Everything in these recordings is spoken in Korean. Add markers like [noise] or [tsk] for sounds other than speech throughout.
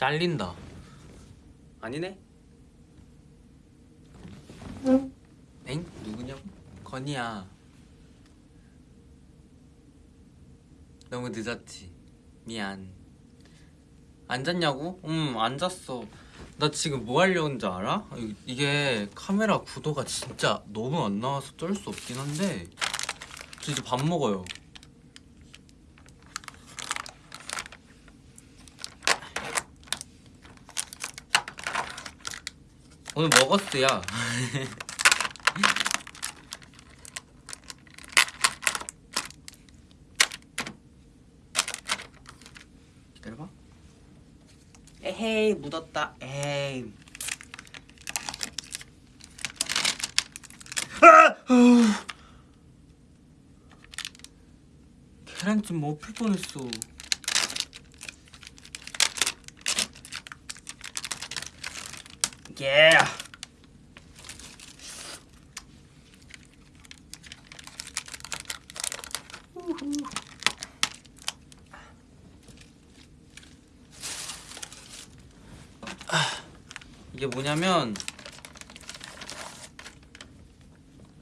잘린다 아니네 엥? 누구냐고? 건이야 너무 늦었지 미안 안 잤냐고? 응, 안 잤어. 나 지금 뭐 하려는 줄 알아? 이- 이게 카메라 구도가 진짜 너무 안 나와서 쩔 수 없긴 한데 저 이제 밥 먹어요. 오늘 먹었어요. [laughs] 기다려봐. 에헤이 묻었다. 에이. 계란찜 먹힐 뻔했어. 예. 이게 뭐냐면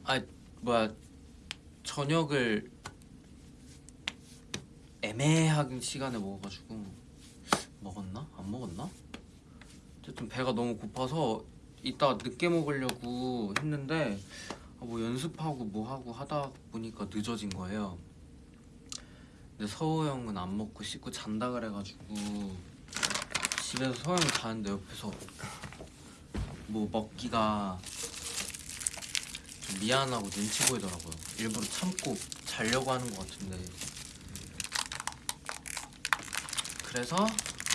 아 뭐야 저녁을 애매한 시간에 먹어가지고 먹었나 안 먹었나 어쨌든 배가 너무 고파서 이따 늦게 먹으려고 했는데 아, 뭐 연습하고 뭐 하고 하다 보니까 늦어진 거예요. 근데 서호 형은 안 먹고 씻고 잔다 그래가지고 집에서 서호 형 자는데 옆에서 뭐 먹기가 좀 미안하고 눈치 보이더라고요. 일부러 참고 자려고 하는 것 같은데. 그래서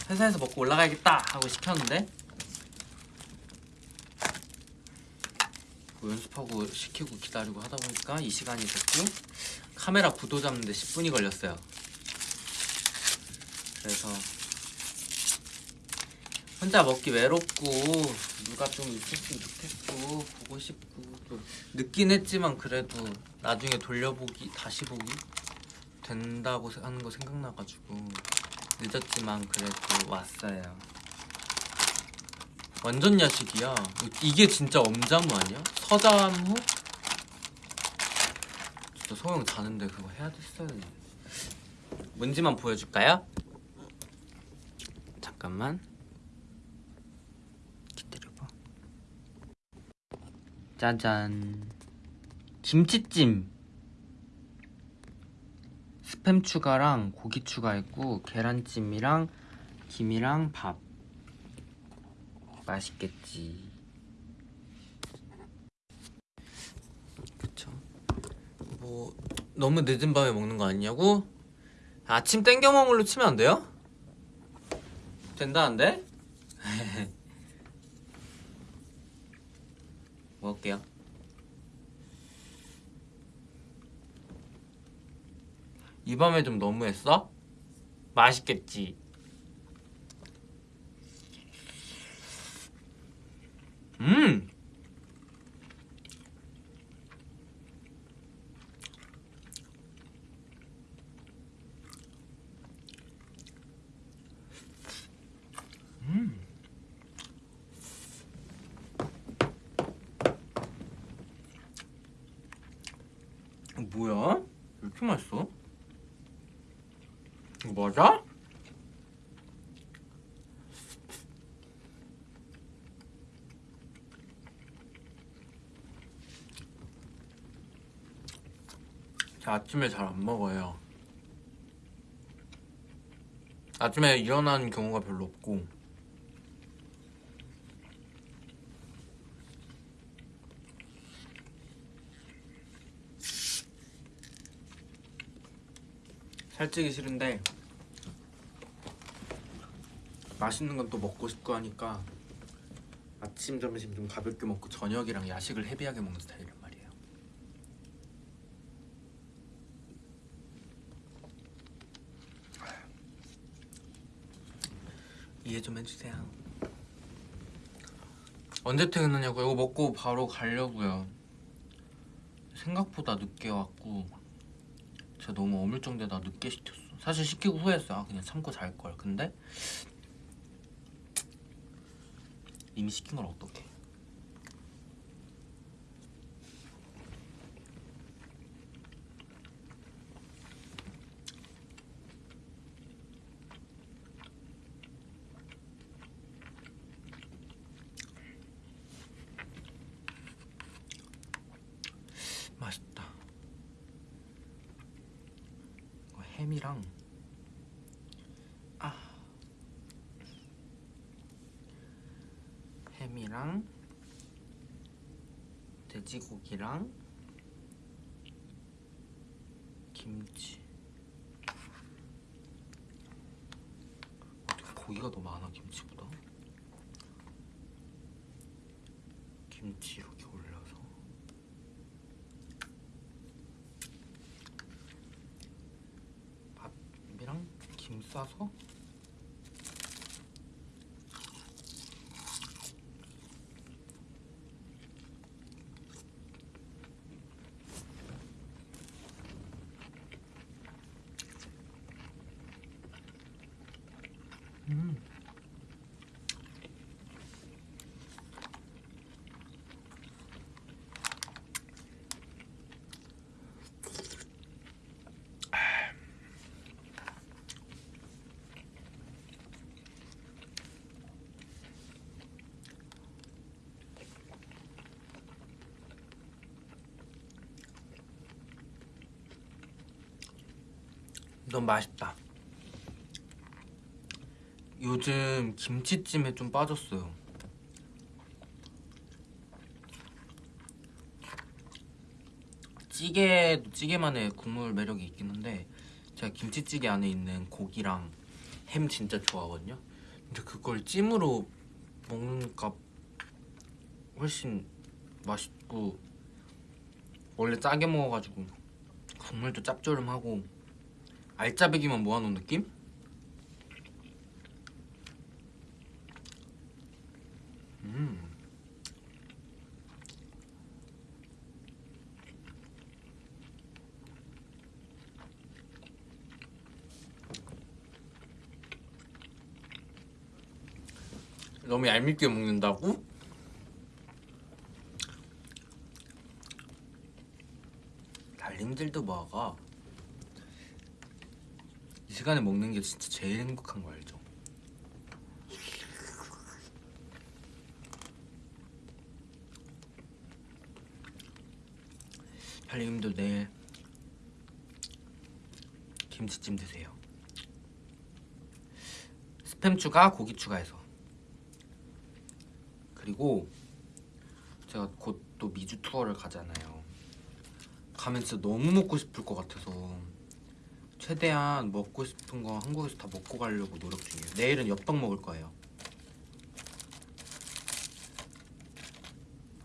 회사에서 먹고 올라가야겠다 하고 시켰는데 뭐 연습하고 시키고 기다리고 하다 보니까 이 시간이 됐고 카메라 구도 잡는데 10분이 걸렸어요. 그래서 혼자 먹기 외롭고 누가 좀 있었으면 좋겠고 보고 싶고 또 늦긴 했지만 그래도 나중에 돌려보기 다시 보기 된다고 하는 거 생각나가지고 늦었지만 그래도 왔어요. 완전 야식이야. 이게 진짜 엄자무 아니야? 서자무? 진짜 소영 자는데 그거 해야 됐어야 돼. 뭔지만 보여줄까요? 잠깐만. 기다려봐. 짜잔. 김치찜. 스팸 추가랑 고기 추가했고 계란찜이랑 김이랑 밥. 맛있겠지. 그쵸. 뭐 너무 늦은 밤에 먹는 거 아니냐고? 아침 땡겨 먹은 걸로 치면 안 돼요? 된다는데? [laughs] 먹을게요. 이 밤에 좀 너무했어? 맛있겠지. 음. 음. 뭐야? 왜 이렇게 맛있어? 이거 맞아? 저 아침에 잘 안 먹어요. 아침에 일어나는 경우가 별로 없고 살찌기 싫은데 맛있는 건 또 먹고 싶고 하니까 아침 점심 좀 가볍게 먹고 저녁이랑 야식을 헤비하게 먹는 스타일 이해 좀 해주세요. 언제 퇴근하냐고 이거 먹고 바로 가려고요. 생각보다 늦게 왔고 제가 너무 어물쩡대다 늦게 시켰어. 사실 시키고 후회했어. 아, 그냥 참고 잘 걸. 근데 이미 시킨 걸 어떡해 맛있다 이거 햄이랑 아 햄이랑 돼지고기랑 김치 어떻게 고기가 더 많아 김치보다 김치 이렇게 올려서 밥이랑 김 싸서 음. 너무 맛있다. 요즘 김치찜에 좀 빠졌어요. 찌개도 찌개만의 국물 매력이 있긴 한데 제가 김치찌개 안에 있는 고기랑 햄 진짜 좋아하거든요. 근데 그걸 찜으로 먹으니까 훨씬 맛있고 원래 짜게 먹어가지고 국물도 짭조름하고 알짜배기만 모아놓은 느낌? 음. 너무 얄밉게 먹는다고? 달님들도 먹어. 이 시간에 먹는 게 진짜 제일 행복한 거 알죠? 달님도 내일 김치찜 드세요. 스팸 추가, 고기 추가해서. 그리고 제가 곧 또 미주 투어를 가잖아요. 가면 진짜 너무 먹고 싶을 것 같아서 최대한 먹고 싶은 거 한국에서 다 먹고 가려고 노력 중이에요. 내일은 엽떡 먹을 거예요.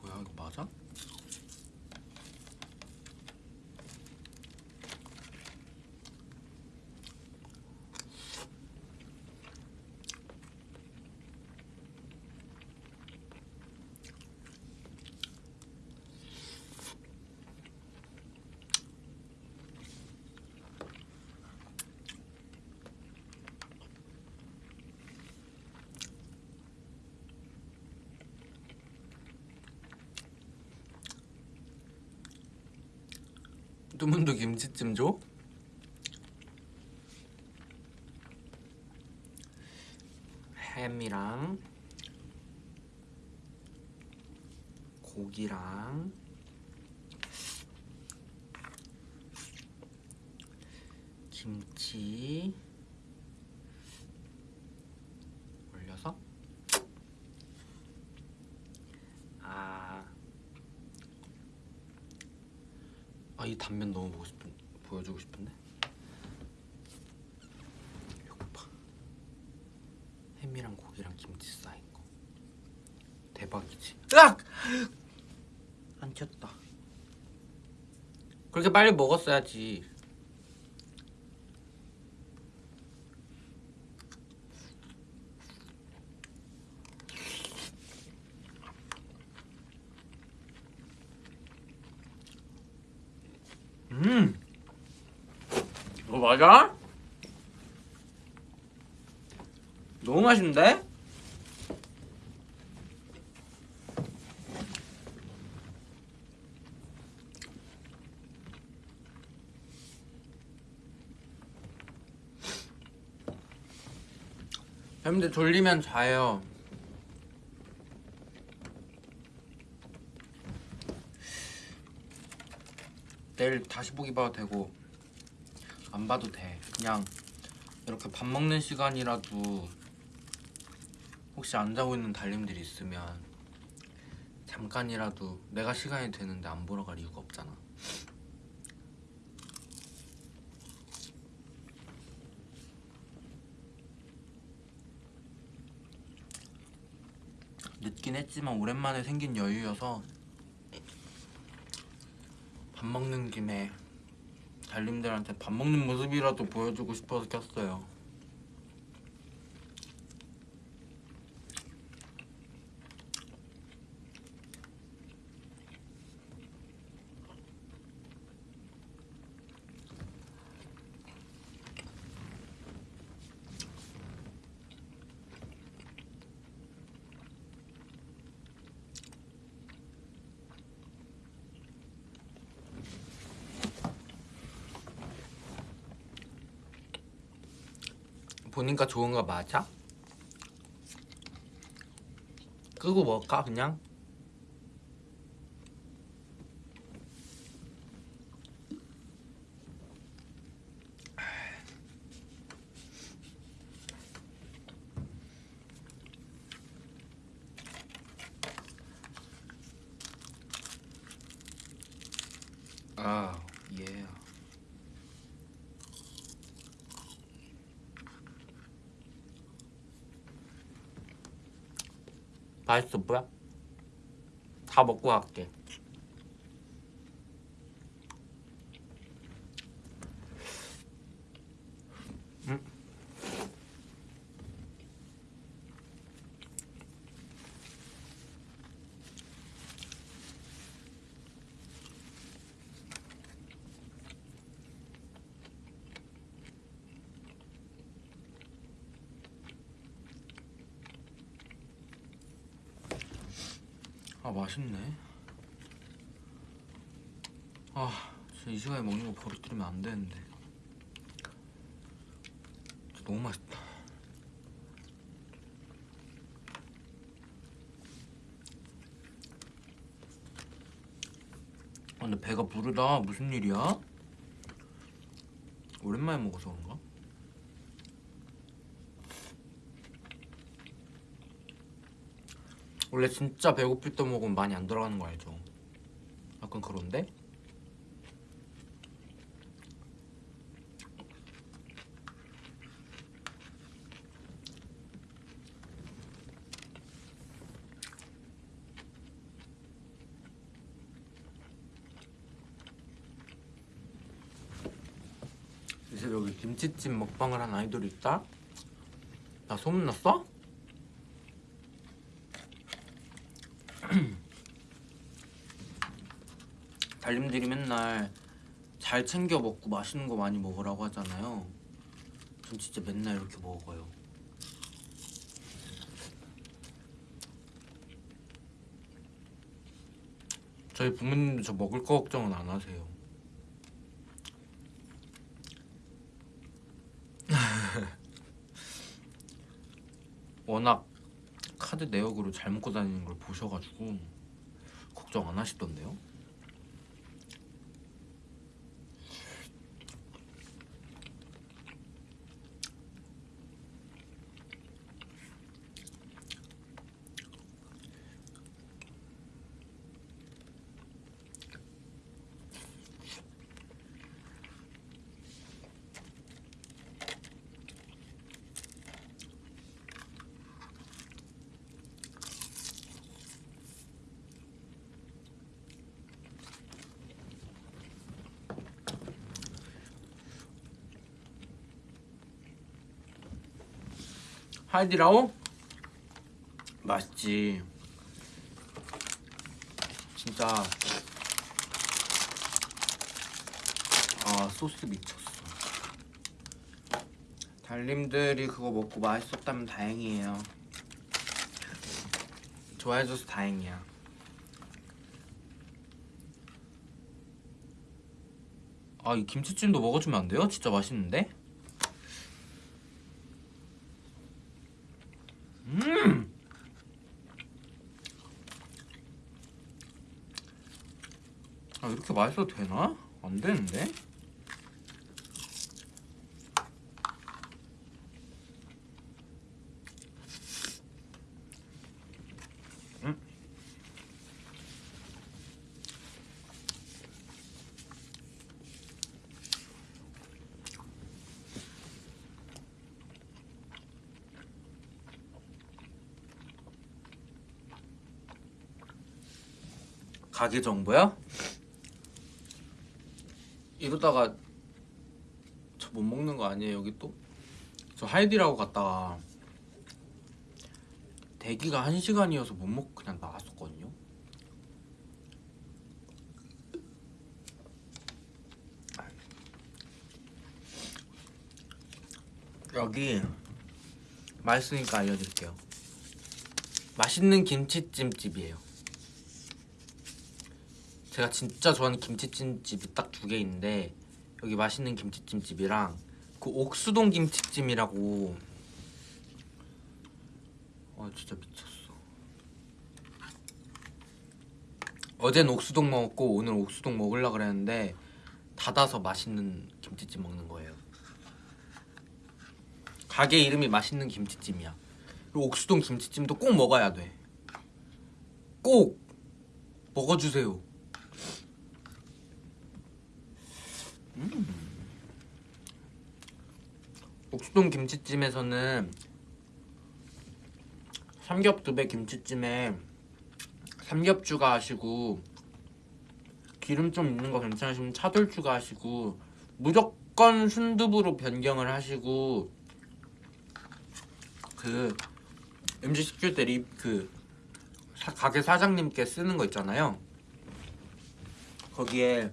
뭐야 이거 맞아? 뚜문도 김치찜 줘? 햄이랑 고기랑 김치 올려서 아 아 이 단면 너무 보고 싶은 보여주고 싶은데? 이거 봐 햄이랑 고기랑 김치 쌓인 거. 대박이지. 으악! 안 튀었다. 그렇게 빨리 먹었어야지 과자 너무 맛있는데? 뱀들 졸리면 자요. 내일 다시 보기 봐도 되고. 안 봐도 돼. 그냥 이렇게 밥 먹는 시간이라도 혹시 안 자고 있는 달님들이 있으면 잠깐이라도 내가 시간이 되는데 안 보러 갈 이유가 없잖아. 늦긴 했지만 오랜만에 생긴 여유여서 밥 먹는 김에 달님들한테 밥 먹는 모습이라도 보여주고 싶어서 켰어요. 보니까 좋은 거 맞아? 끄고 먹을까 그냥? 아, 예. 맛있어 뭐야? 다 먹고 갈게. 음. 아 맛있네. 아, 진짜 이 시간에 먹는 거 버릇들이면 안 되는데. 너무 맛있다. 아, 근데 배가 부르다. 무슨 일이야? 오랜만에 먹어서 그런가? 원래 진짜 배고플 때 먹으면 많이 안 들어가는 거 알죠? 약간 그런데? 이제 여기 김치찜 먹방을 한 아이돌이 있다? 나 소문났어? 달님들이 맨날 잘 챙겨 먹고 맛있는 거 많이 먹으라고 하잖아요. 전 진짜 맨날 이렇게 먹어요. 저희 부모님도 저 먹을 거 걱정은 안 하세요. [laughs] 워낙 카드 내역으로 잘 먹고 다니는 걸 보셔가지고 걱정 안 하시던데요? 하이디라오? 맛있지. 진짜 아 소스 미쳤어. 달님들이 그거 먹고 맛있었다면 다행이에요. 좋아해줘서 다행이야. 아 이 김치찜도 먹어주면 안 돼요? 진짜 맛있는데? 음. 맛있어도 되나? 안 되는데? 음. 가게 정보요? 이러다가 저 못 먹는 거 아니에요 여기 또? 저 하이디라고 갔다가 대기가 한 시간이어서 못 먹고 그냥 나왔었거든요. 여기 맛있으니까 알려드릴게요. 맛있는 김치찜집이에요 제가 진짜 좋아하는 김치찜집이 딱 두 개 있는데 여기 맛있는 김치찜집이랑 그 옥수동 김치찜이라고. 아 진짜 미쳤어. 어젠 옥수동 먹었고 오늘 옥수동 먹으려 그랬는데 닫아서 맛있는 김치찜 먹는 거예요. 가게 이름이 맛있는 김치찜이야. 그리고 옥수동 김치찜도 꼭 먹어야 돼꼭 먹어주세요 옥수동 김치찜에서는 삼겹두배 김치찜에 삼겹 추가하시고 기름 좀 있는 거 괜찮으시면 차돌 추가하시고 무조건 순두부로 변경을 하시고 그 음식 시킬 때그 가게 사장님께 쓰는 거 있잖아요. 거기에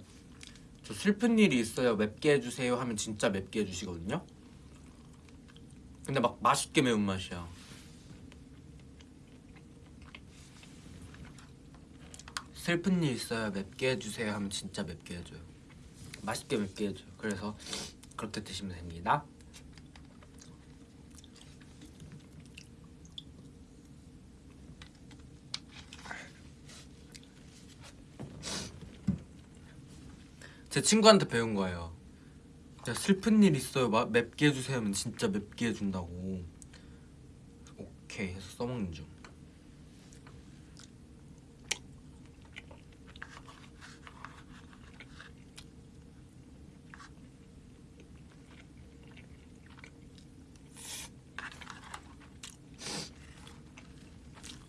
저 슬픈 일이 있어요. 맵게 해주세요 하면 진짜 맵게 해주시거든요. 근데 막 맛있게 매운맛이야. 슬픈 일 있어요. 맵게 해주세요 하면 진짜 맵게 해줘요. 맛있게 맵게 해줘요. 그래서 그렇게 드시면 됩니다 제 친구한테 배운 거예요. 야, 슬픈 일 있어요. 마, 맵게 해주세요 하면 진짜 맵게 해준다고. 오케이 해서 써먹는 중.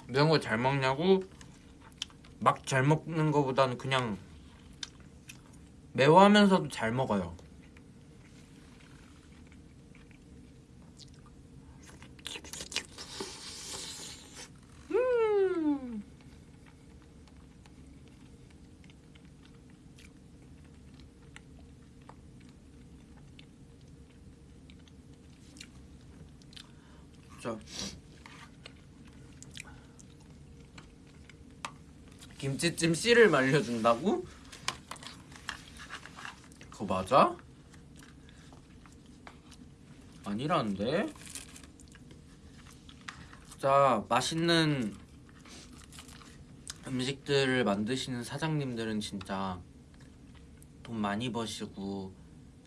매운 거 잘 먹냐고? 막 잘 먹는 거보다는 그냥 매워하면서도 잘 먹어요 음. 자 김치찜 씨를 말려준다고? 그거 맞아? 아니라는데? 진짜 맛있는 음식들을 만드시는 사장님들은 진짜 돈 많이 버시고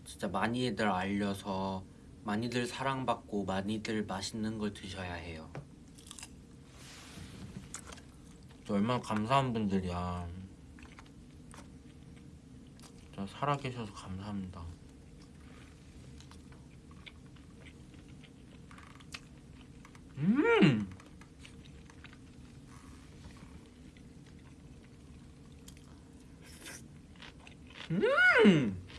진짜 많이들 알려서 많이들 사랑받고 많이들 맛있는 걸 드셔야 해요 얼마나 감사한 분들이야 살아계셔서 감사합니다 음 음!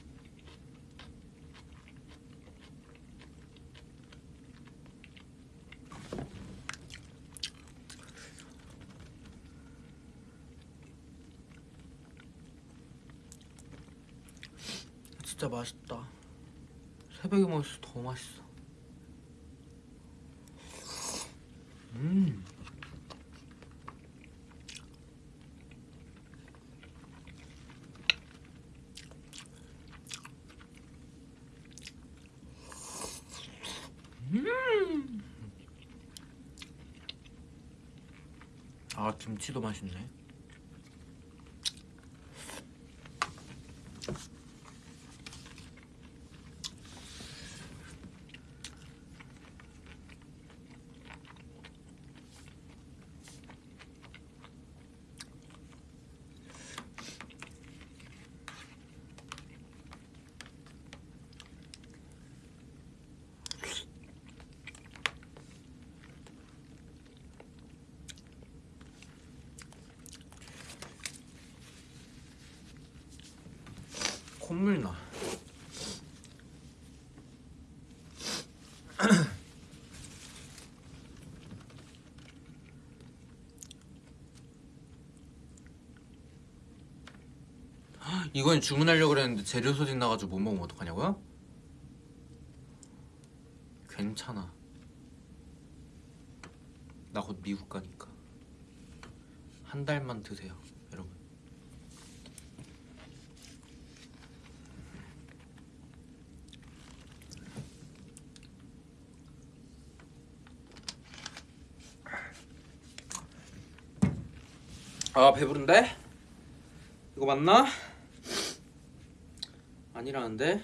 진짜 맛있다. 새벽에 먹을수록 더 맛있어. 음. 음. 아 김치도 맛있네. 콧물 나. [clears throat] 이건 주문하려고 그랬는데 재료 소진 나가지고 못 먹으면 어떡하냐고요? 괜찮아. 나 곧 미국 가니까 한 달만 드세요, 여러분. 아 배부른데? 이거 맞나? 아니라는데?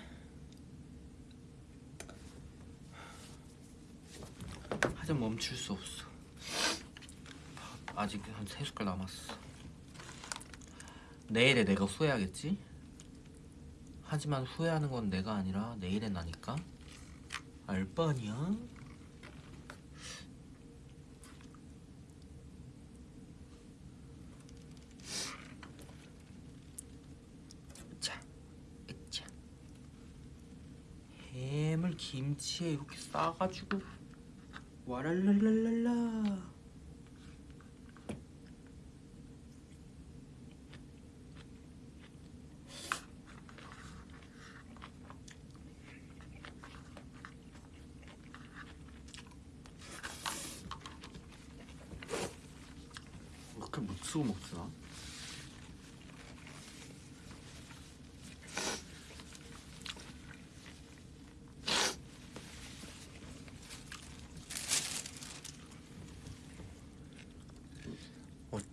하여튼 멈출 수 없어 아직 한 세 숟갈 남았어 내일에 내가 후회하겠지? 하지만 후회하는 건 내가 아니라 내일에 나니까 알바 아니야? 자, 으쌰. 해물 김치에 이렇게 싸가지고 와랄랄랄랄라. 이렇게 묻히고 먹지나?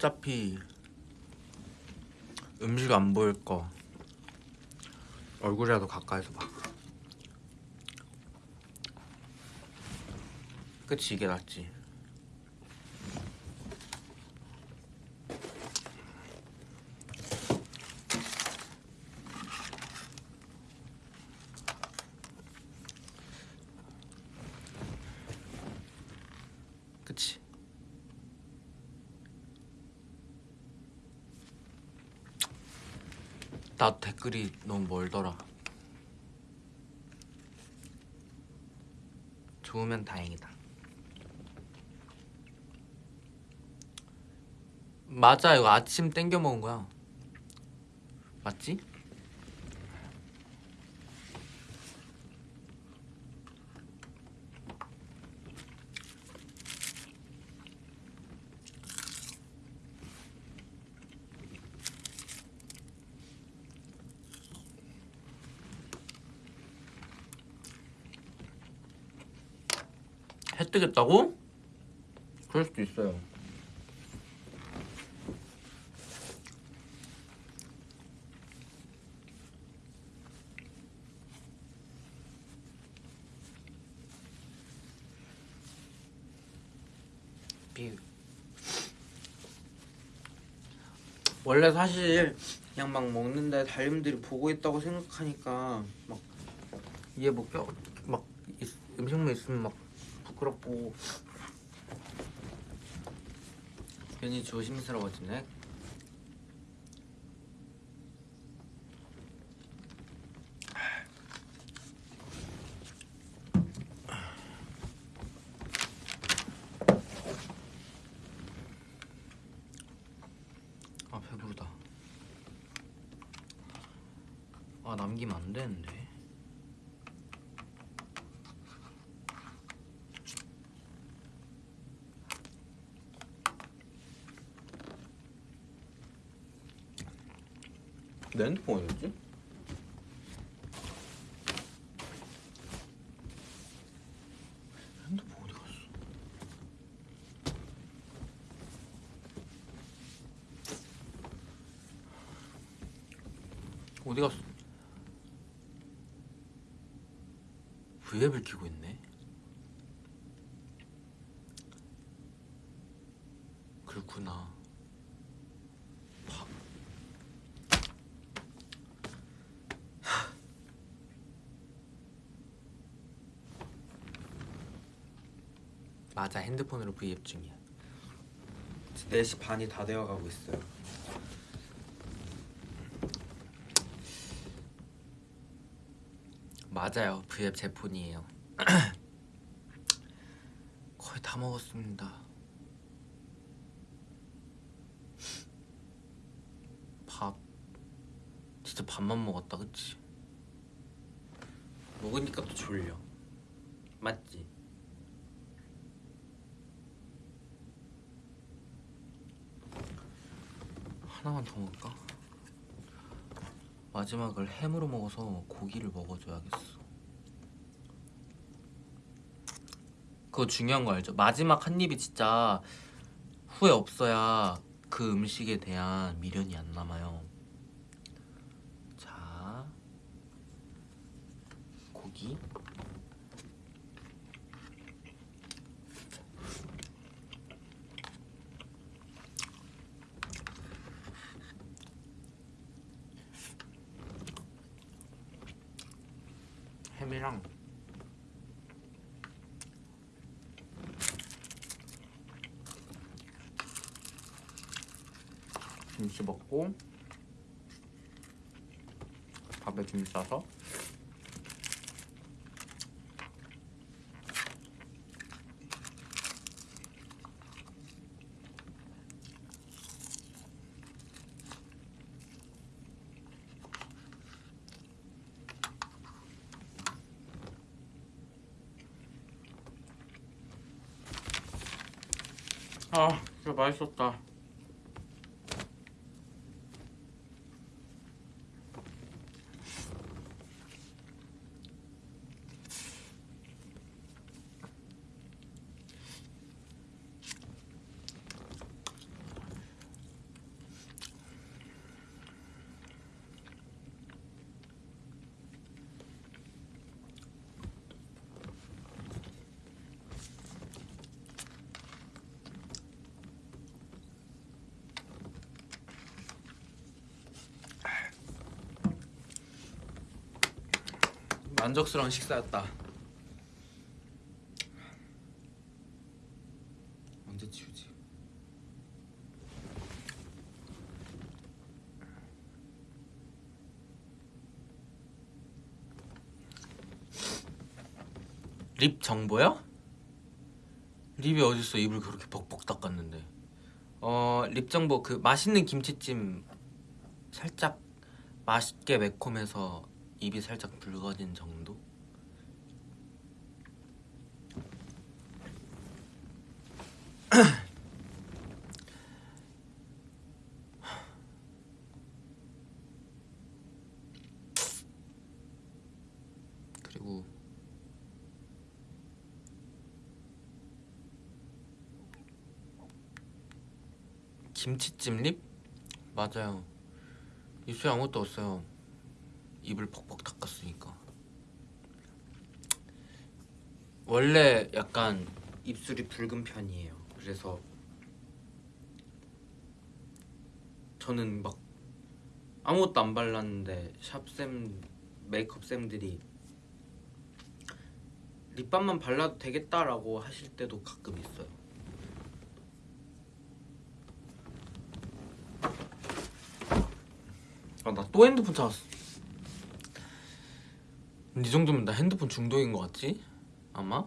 어차피 음식 안 보일 거 얼굴이라도 가까이서 봐. 그치 이게 낫지. 그치. 나도 댓글이 너무 멀더라. 좋으면 다행이다. 맞아, 이거 아침 땡겨 먹은 거야. 맞지? 해 뜨겠다고? 그럴 수도 있어요. 비 원래 사실 그냥 막 먹는데 달님들이 보고 있다고 생각하니까 막 이게 뭐껴막 음식물 있으면 막 부끄럽고 괜히 조심스러워지네. 아 배부르다. 아 남기면 안 되는데. 내 핸드폰 어디지? 핸드폰 어디 갔어? 어디 갔어? 브이앱을 키고 있네 맞아 핸드폰으로 V앱 중이야. 4시 반이 다 되어가고 있어요. 맞아요. V앱 제 폰이에요. [clears throat] 거의 다 먹었습니다. 밥 진짜 밥만 먹었다, 그치? 먹으니까 또 졸려. 맞지? 하나만 더 먹을까? 마지막을 햄으로 먹어서 고기를 먹어줘야겠어. 그거 중요한 거 알죠? 마지막 한 입이 진짜 후회 없어야 그 음식에 대한 미련이 안 남아요. 자, 고기. 햄이랑 김치 먹고 밥에 김 싸서 아 진짜 맛있었다 만족스러운 식사였다 언제 치우지? 립 정보요? 립이 어딨어 입을 그렇게 벅벅 닦았는데 어 립 정보 그 맛있는 김치찜 살짝 맛있게 매콤해서 입이 살짝 붉어진 정도? 그리고 김치찜 립? 맞아요. 입술에 아무것도 없어요. 입을 벅벅 닦았으니까. 원래 약간 입술이 붉은 편이에요. 그래서 저는 막 아무것도 안 발랐는데 샵쌤 메이크업쌤들이 립밤만 발라도 되겠다라고 하실 때도 가끔 있어요 아 나 또 핸드폰 찾았어 이 정도면 나 핸드폰 중독인 것 같지? 아마?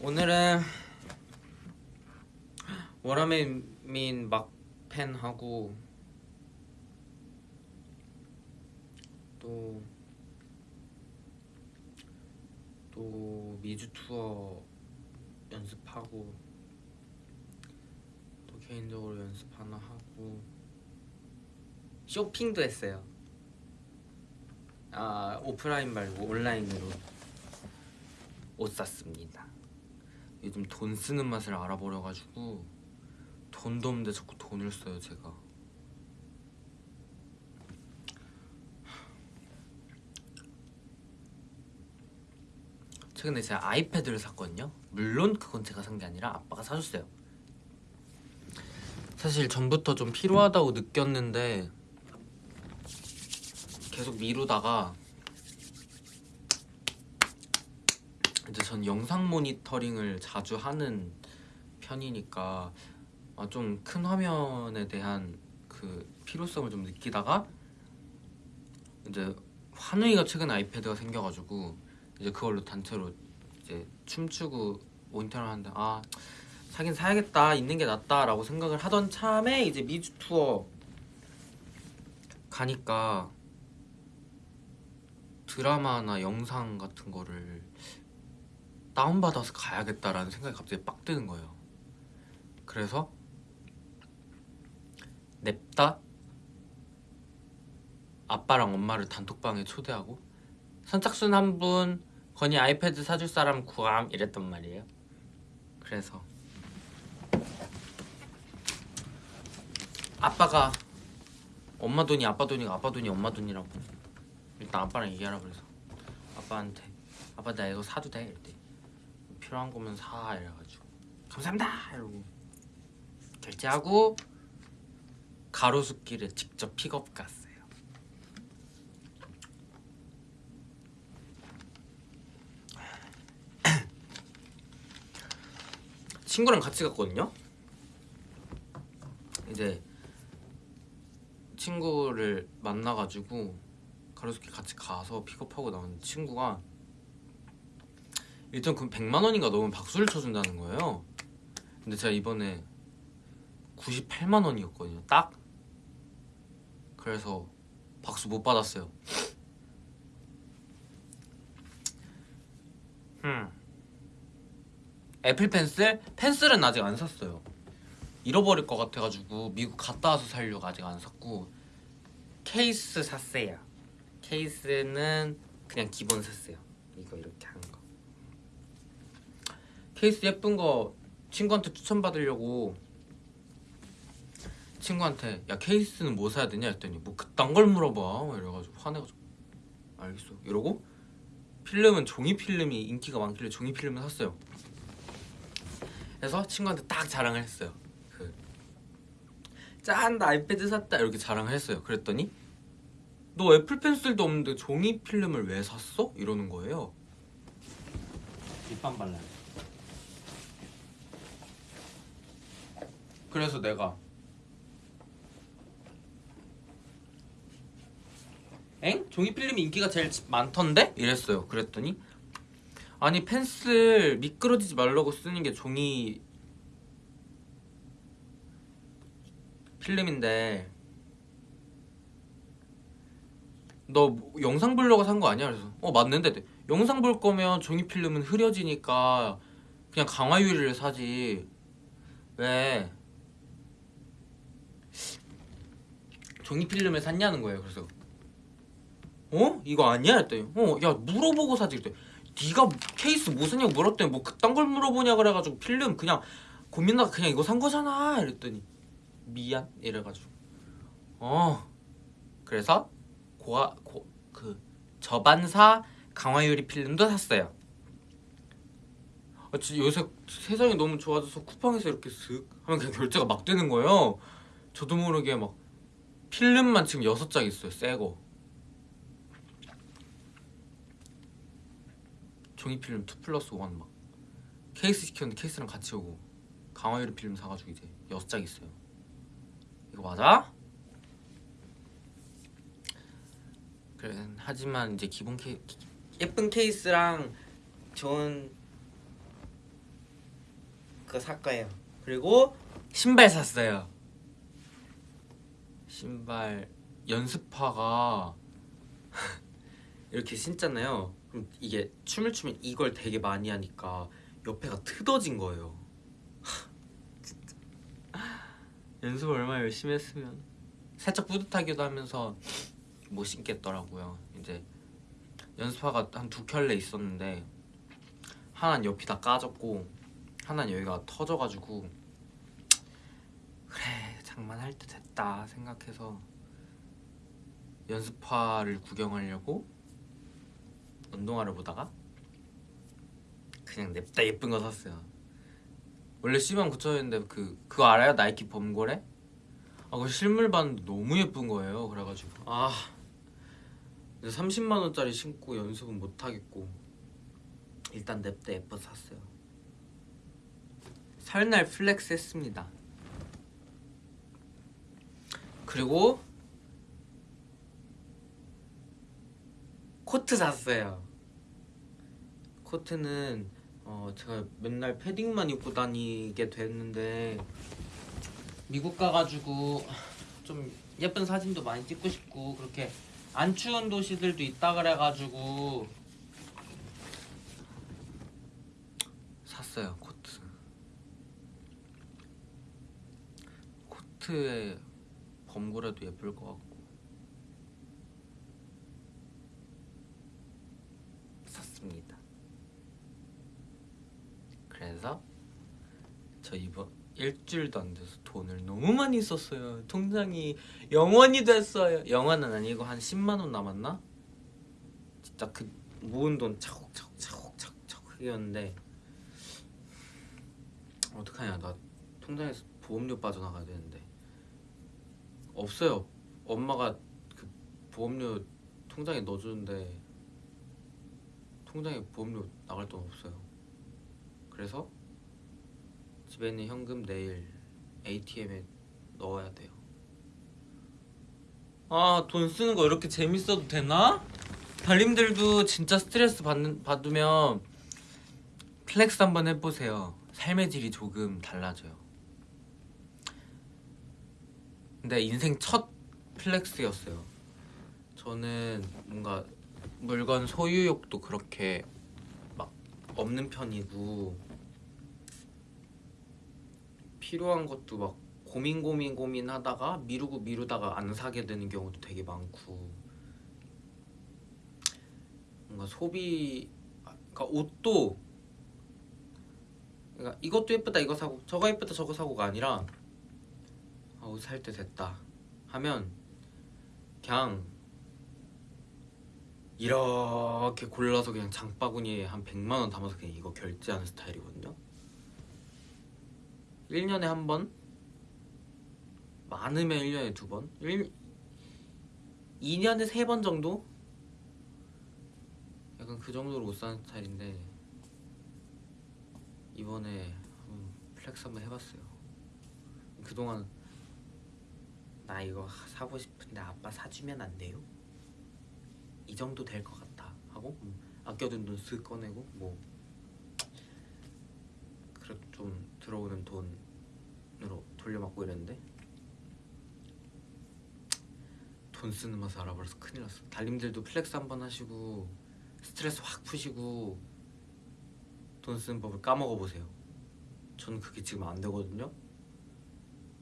오늘은 워라멜민 막펜 하고 또 또 미주 투어 연습하고 또 개인적으로 연습 하나 하고 쇼핑도 했어요. 아 오프라인 말고 온라인으로 옷 샀습니다. 요즘 돈 쓰는 맛을 알아버려가지고 돈도 없는데 자꾸 돈을 써요 제가. 최근에 제가 아이패드를 샀거든요. 물론 그건 제가 산 게 아니라 아빠가 사줬어요. 사실 전부터 좀 필요하다고 느꼈는데 계속 미루다가 이제 전 영상 모니터링을 자주 하는 편이니까 아, 좀큰 화면에 대한 그 필요성을 좀 느끼다가 이제 환우이가 최근에 아이패드가 생겨가지고 이제 그걸로 단체로 이제 춤추고 모니터를 하는데 아 사긴 사야겠다 있는 게 낫다라고 생각을 하던 참에 이제 미주 투어 가니까 드라마나 영상 같은 거를 다운받아서 가야겠다라는 생각이 갑자기 빡 드는 거예요. 그래서 냅다 아빠랑 엄마를 단톡방에 초대하고 선착순 한 분 건이 아이패드 사줄 사람 구함 이랬단 말이에요. 그래서 아빠가 엄마 돈이 아빠 돈이고 아빠 돈이 엄마 돈이라고 일단 아빠랑 얘기하라 그래서. 아빠한테 아빠 나 이거 사도 돼? 이랬대 필요한 거면 사. 이래가지고 감사합니다. 이러고. 결제하고 가로수길에 직접 픽업 갔어요. [clears throat] 친구랑 같이 갔거든요? 이제 친구를 만나가지고 가로수길 같이 가서 픽업하고 나온 친구가 일단 그 100만 원인가 넘으면 박수를 쳐준다는 거예요. 근데 제가 이번에 98만 원이었거든요. 딱. 그래서 박수 못 받았어요. 음. Apple Pencil? 펜슬은 아직 안 샀어요. 잃어버릴 것 같아가지고 미국 갔다 와서 살려고 아직 안 샀고 케이스 샀어요. 케이스는 그냥 기본 샀어요. 이거 이렇게 한 거. 케이스 예쁜 거 친구한테 추천받으려고 친구한테 야 케이스는 뭐 사야 되냐 했더니 뭐 그딴 걸 물어봐 이래가지고 화내가지고 알겠어 이러고 필름은 종이 필름이 인기가 많길래 종이 필름을 샀어요. 그래서 친구한테 딱 자랑을 했어요. 그 짠, 나 아이패드 샀다 이렇게 자랑을 했어요. 그랬더니 너 애플 펜슬도 없는데 종이 필름을 왜 샀어? 이러는 거예요. 립밤 발라요. 그래서 내가 엥? 종이 필름이 인기가 제일 많던데? 이랬어요. 그랬더니 아니 펜슬 미끄러지지 말라고 쓰는 게 종이 필름인데 너 영상 보려고 산거 아니야? 그래서 어 맞는데. 영상 볼 거면 종이 필름은 흐려지니까 그냥 강화 유리를 사지. 왜? 종이 필름을 샀냐는 거예요. 그래서. 어? 이거 아니야? 했더니 어야 물어보고 사지. 그랬더니 네가 케이스 뭐 샀냐고 물었더니 뭐 그딴 걸 물어보냐 그래가지고 필름 그냥 고민하다 그냥 이거 산 거잖아. 이랬더니 미안? 이래가지고. 어. 그래서 고아 고, 그 저반사 강화유리 필름도 샀어요. 아, 진짜 요새 세상이 너무 좋아져서 쿠팡에서 이렇게 슥 하면 그냥 결제가 막 되는 거예요. 저도 모르게 막 필름만 지금 여섯 장 있어요. 새 거. 종이 필름 2 플러스 1 막. 케이스 시켰는데 케이스랑 같이 오고 강화유리 필름 사가지고 이제 여섯 장 있어요. 이거 맞아? 그래 하지만 이제 기본 케이 예쁜 케이스랑 좋은 그거 살 거예요. 그리고 신발 샀어요. 신발 연습화가 [laughs] 이렇게 신잖아요. 그럼 이게 춤을 추면 이걸 되게 많이 하니까 옆에가 트어진 거예요. [laughs] 연습을 얼마나 열심히 했으면 살짝 뿌듯하기도 하면서 못 신겠더라고요. 이제 연습화가 한 두 켤레 있었는데 하나는 옆이 다 까졌고 하나는 여기가 터져가지고 그래 장만할 때 됐다 생각해서 연습화를 구경하려고 운동화를 보다가 그냥 냅다 예쁜 거 샀어요. 원래 10만 9천원인데 그 그거 알아요? 나이키 범고래? 아 그거 실물 봤는데 너무 예쁜 거예요. 그래가지고 아 이제 30만 원짜리 신고 연습은 못 하겠고 일단 냅다 예뻐 샀어요. 설날 flex 했습니다. 그리고 코트 샀어요. 코트는 어 제가 맨날 패딩만 입고 다니게 됐는데 미국 가가지고 좀 예쁜 사진도 많이 찍고 싶고 그렇게 안 추운 도시들도 있다 그래가지고 샀어요 코트. 코트에 범고래도 예쁠 것 같고 샀습니다. 그래서 저 이번 일주일도 안 돼서 돈을 너무 많이 썼어요. 통장이 영원이 됐어요. 영원은 아니고 한 10만 원 남았나? 진짜 그 모은 돈 차곡차곡 차곡차곡 차곡이었는데 어떡하냐 나 통장에서 보험료 빠져나가야 되는데 없어요. 엄마가 그 보험료 통장에 넣어주는데 통장에 보험료 나갈 돈 없어요. 그래서 집에 있는 현금 내일 ATM에 넣어야 돼요. 아, 돈 쓰는 거 이렇게 재밌어도 되나? 달님들도 진짜 스트레스 받는, 받으면 flex 한번 해보세요. 삶의 질이 조금 달라져요. 근데 인생 첫 flex였어요. 저는 뭔가 물건 소유욕도 그렇게 막 없는 편이고 필요한 것도 막 고민 고민 고민 하다가 미루고 미루다가 안 사게 되는 경우도 되게 많고 뭔가 소비 그러니까 옷도 그러니까 이것도 예쁘다 이거 사고 저거 예쁘다 저거 사고가 아니라 아, 옷살 때 됐다 하면 그냥 이렇게 골라서 그냥 장바구니에 한 100만 원 담아서 그냥 이거 결제하는 스타일이거든요. 1년에 한 번? 많으면 1년에 두 번? 1... 2년에 세 번 정도? 약간 그 정도로 옷 사는 스타일인데 이번에 한번 flex 한번 해봤어요. 그동안 나 이거 사고 싶은데 아빠 사주면 안 돼요? 이 정도 될 것 같다 하고 음, 아껴둔 돈 쓱 꺼내고 뭐 그래도 좀 들어오는 돈 으로 돌려막고 이랬는데 돈 쓰는 맛을 알아버려서 큰일 났어. 달님들도 flex 한번 하시고 스트레스 확 푸시고 돈 쓰는 법을 까먹어 보세요. 저는 그게 지금 안 되거든요.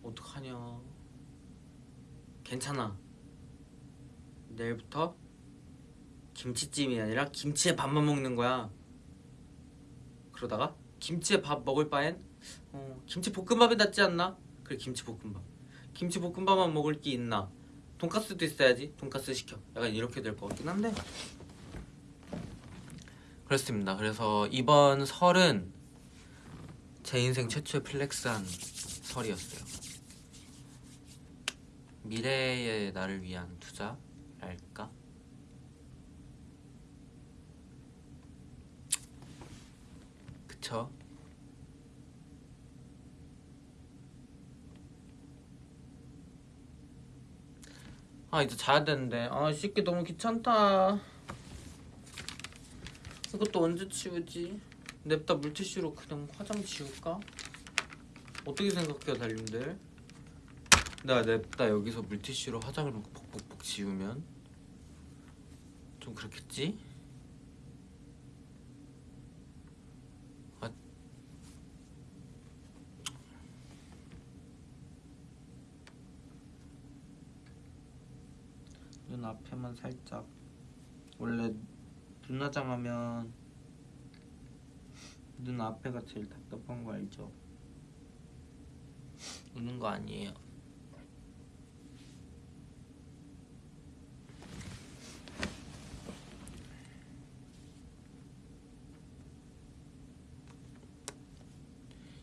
어떡하냐. 괜찮아. 내일부터 김치찜이 아니라 김치에 밥만 먹는 거야. 그러다가 김치에 밥 먹을 바엔 어, 김치 볶음밥이 낫지 않나? 그래 김치 볶음밥. 김치 볶음밥만 먹을 게 있나? 돈까스도 있어야지. 돈까스 시켜. 약간 이렇게 될 것 같긴 한데. 그렇습니다. 그래서 이번 설은 제 인생 최초의 플렉스한 설이었어요. 미래의 나를 위한 투자랄까? 그쵸? 아 이제 자야 되는데 아 씻기 너무 귀찮다 이것도 언제 치우지? 냅다 물티슈로 그냥 화장 지울까? 어떻게 생각해요 달님들? 내가 냅다 여기서 물티슈로 화장을 벅벅벅 지우면 좀 그렇겠지? 아, 눈 앞에만 살짝 원래 눈 화장 하면 눈 앞에가 제일 답답한 거 알죠? 우는 거 아니에요.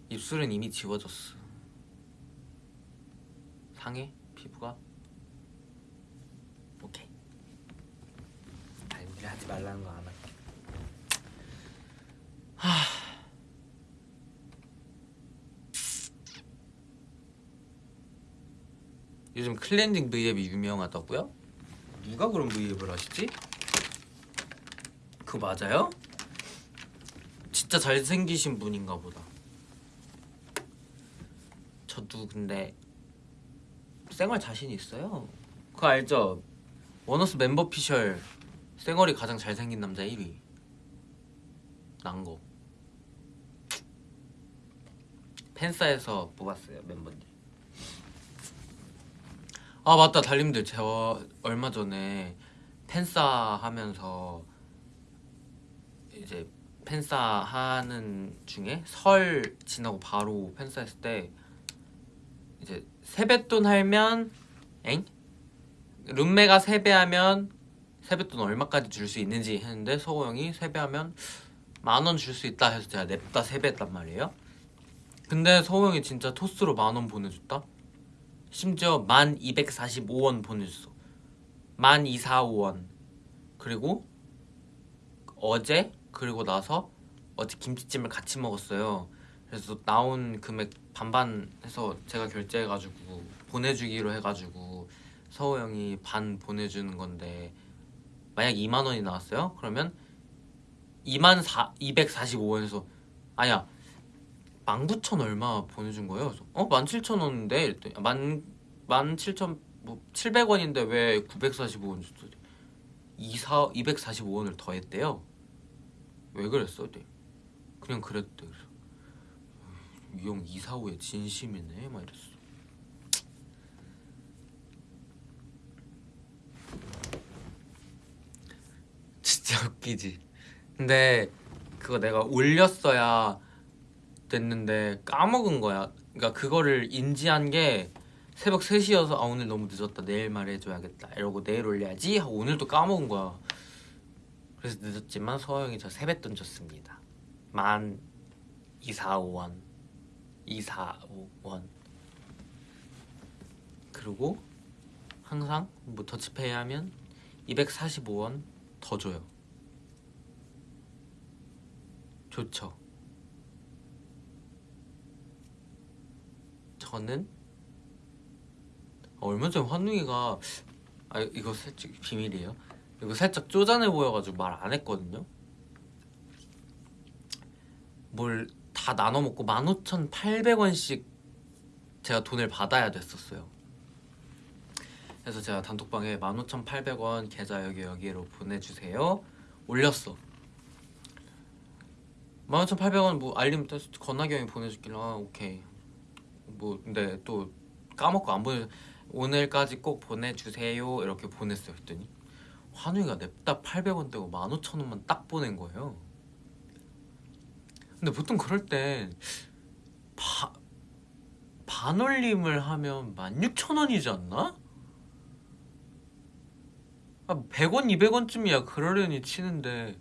입술은 이미 지워졌어 상해? 피부가? 오케이 아니 우리 말라는 거안 할게 요즘 클렌징 V앱이 유명하다고요? 누가 그런 V앱을 하시지? 그거 맞아요? 진짜 잘생기신 분인가 보다 저도 근데 쌩얼 자신 있어요 그거 알죠? 원어스 멤버 피셜 쌩얼이 가장 잘생긴 남자 1위. 난거 팬사에서 뽑았어요 멤버들. 아 맞다. 달님들 제가 얼마 전에 팬싸 하면서 이제 팬싸 하는 중에 설 지나고 바로 팬싸 했을 때 이제 세뱃돈 하면 엥? 룸메가 세배하면 세뱃돈 얼마까지 줄 수 있는지 했는데 서호 형이 세배하면 만 원 줄 수 있다 해서 제가 냅다 세배했단 말이에요. 근데 서호 형이 진짜 토스로 만 원 보내줬다? 심지어 1245원 보내줬어. 1245원. 그리고 어제 그리고 나서 어제 김치찜을 같이 먹었어요. 그래서 나온 금액 반반 해서 제가 결제해가지고 보내주기로 해가지고 서호 형이 반 보내주는 건데 만약 2만 원이 나왔어요? 그러면 2만 245원에서 아니야 19,000 얼마 보내준 거예요. 그래서 어? 17,000원인데 이랬더니 만, 17,000, 뭐 700원인데 왜 945원 줬어? 2사, 245원을 더했대요. 왜 그랬어? 그냥 그랬대. 그래서 이형 이사후에 진심이네 막 이랬어. 진짜 웃기지. 근데 그거 내가 올렸어야 됐는데 까먹은 거야. 그러니까 그거를 인지한 게 새벽 3시여서 아 오늘 너무 늦었다. 내일 말해줘야겠다. 이러고 내일 올려야지 하고 오늘 도 까먹은 거야. 그래서 늦었지만 서영이 저 세뱃돈 줬습니다. 만 245원. 245원. 그리고 항상 뭐 더치페이 하면 245원 더 줘요 좋죠. 저는? 얼마 전에 환웅이가 아 이거 살짝 비밀이에요. 이거 살짝 쪼잔해 보여가지고 말 안 했거든요. 뭘 다 나눠 먹고 15,800원씩 제가 돈을 받아야 됐었어요. 그래서 제가 단톡방에 15,800원 계좌 여기 여기로 보내주세요. 올렸어 15,800원 뭐 알림 건나기 형이 보내줄길래 아 오케이. 뭐 근데 또 까먹고 안 보내 오늘까지 꼭 보내주세요. 이렇게 보냈어요 했더니. 환우이가 냅다 800원 떼고 15,000원만 딱 보낸 거예요. 근데 보통 그럴 때 바, 반올림을 하면 16,000원이지 않나? 아 100원 200원쯤이야. 그러려니 치는데